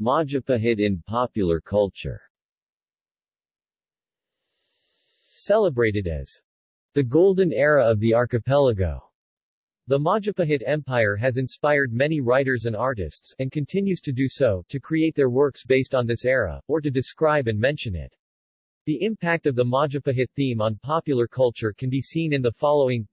Majapahit in popular culture Celebrated as the golden era of the archipelago. The Majapahit Empire has inspired many writers and artists, and continues to do so, to create their works based on this era, or to describe and mention it. The impact of the Majapahit theme on popular culture can be seen in the following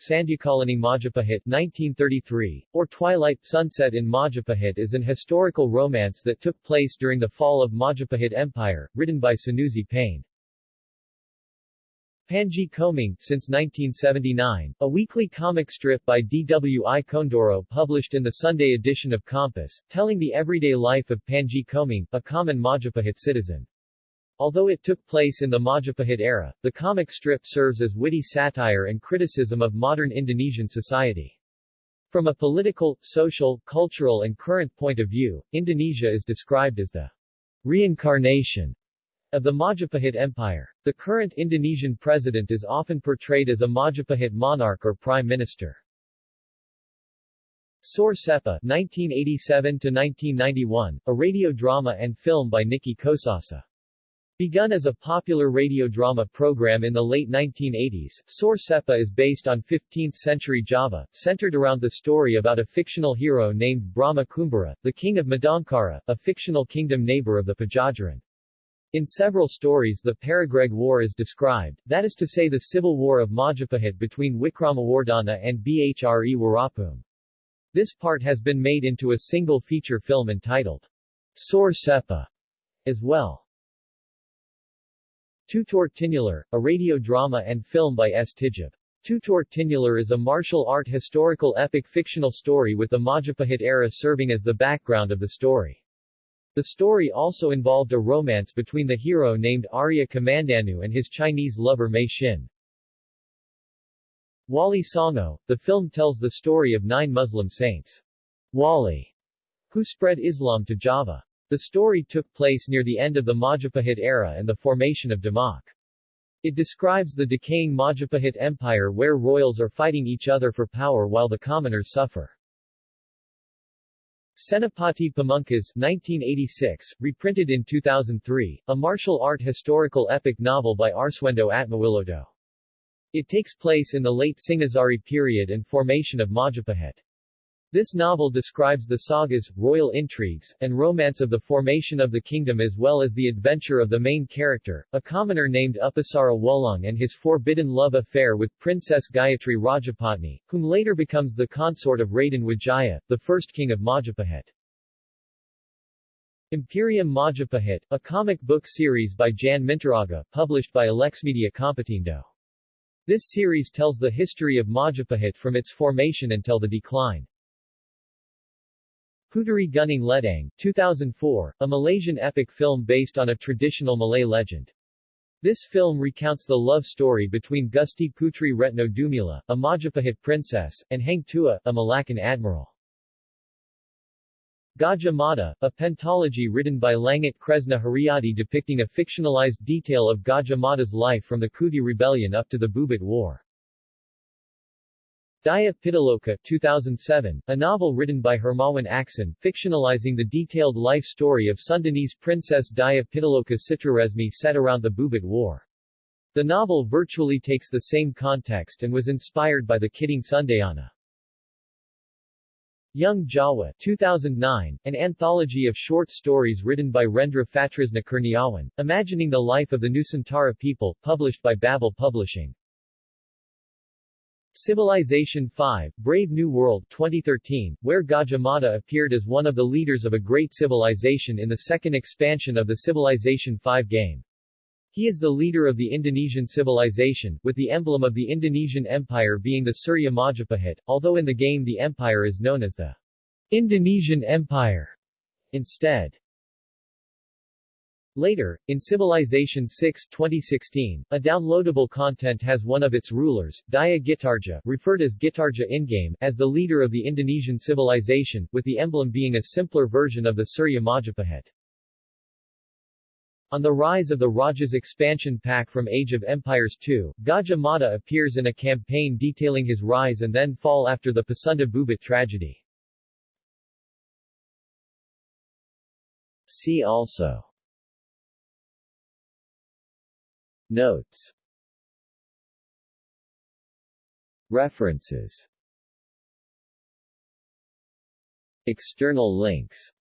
Sandhyakalani Majapahit 1933, or Twilight Sunset in Majapahit is an historical romance that took place during the fall of Majapahit Empire, written by Sanusi Pane. Panji Koming, since 1979, a weekly comic strip by D.W.I. Kondoro published in the Sunday edition of Kompas, telling the everyday life of Panji Koming, a common Majapahit citizen. Although it took place in the Majapahit era, the comic strip serves as witty satire and criticism of modern Indonesian society. From a political, social, cultural and current point of view, Indonesia is described as the reincarnation of the Majapahit Empire. The current Indonesian president is often portrayed as a Majapahit monarch or prime minister. Saur Sepuh 1987-1991, a radio drama and film by Niki Kosasih. Begun as a popular radio drama program in the late 1980s, Saur Sepuh is based on 15th-century Java, centered around the story about a fictional hero named Brahma Kumbara, the king of Madankara, a fictional kingdom neighbor of the Pajajaran. In several stories the Paregreg War is described, that is to say the civil war of Majapahit between Wikramawardhana and Bhre Wirabhumi. This part has been made into a single feature film entitled Saur Sepuh as well. Tutur Tinular, a radio drama and film by S. Tijab. Tutur Tinular is a martial art historical epic fictional story with the Majapahit era serving as the background of the story. The story also involved a romance between the hero named Arya Kamandanu and his Chinese lover Mei Xin. Wali Songo, the film tells the story of nine Muslim saints. Wali, who spread Islam to Java. The story took place near the end of the Majapahit era and the formation of Demak. It describes the decaying Majapahit Empire where royals are fighting each other for power while the commoners suffer. Senapati Pamungkas 1986, reprinted in 2003, a martial art historical epic novel by Arswendo Atmawiloto. It takes place in the late Singhasari period and formation of Majapahit. This novel describes the sagas, royal intrigues, and romance of the formation of the kingdom as well as the adventure of the main character, a commoner named Upasara Wulung and his forbidden love affair with Princess Gayatri Rajapatni, whom later becomes the consort of Raden Wijaya, the first king of Majapahit. Imperium Majapahit, a comic book series by Jan Mintaraga, published by Alexmedia Komputindo. This series tells the history of Majapahit from its formation until the decline. Puteri Gunung Ledang 2004, a Malaysian epic film based on a traditional Malay legend. This film recounts the love story between Gusti Putri Retno Dumilah, a Majapahit princess, and Hang Tuah, a Malaccan admiral. Gajah Mada, a pentology written by Langit Kresna Haryadi depicting a fictionalized detail of Gajah Mada's life from the Kuti Rebellion up to the Bubat War. Dyah Pitaloka 2007, a novel written by Hermawan Aksan, fictionalizing the detailed life story of Sundanese princess Dyah Pitaloka Citraresmi set around the Bubat War. The novel virtually takes the same context and was inspired by the Kidung Sundayana. Jung Jawa 2009, an anthology of short stories written by Rendra Fatrisna Kurniawan, imagining the life of the Nusantara people, published by Babel Publishing. Civilization 5, Brave New World 2013, where Gajah Mada appeared as one of the leaders of a great civilization in the second expansion of the Civilization 5 game. He is the leader of the Indonesian civilization, with the emblem of the Indonesian Empire being the Surya Majapahit, although in the game the empire is known as the Indonesian Empire instead. Later, in Civilization 6 2016, a downloadable content has one of its rulers, Dyah Gitarja, referred as Gitarja in-game, as the leader of the Indonesian civilization, with the emblem being a simpler version of the Surya Majapahit. On the rise of the Raja's expansion pack from Age of Empires 2, Gajah Mada appears in a campaign detailing his rise and then fall after the Pasunda Bubat tragedy. See also Notes. References. External links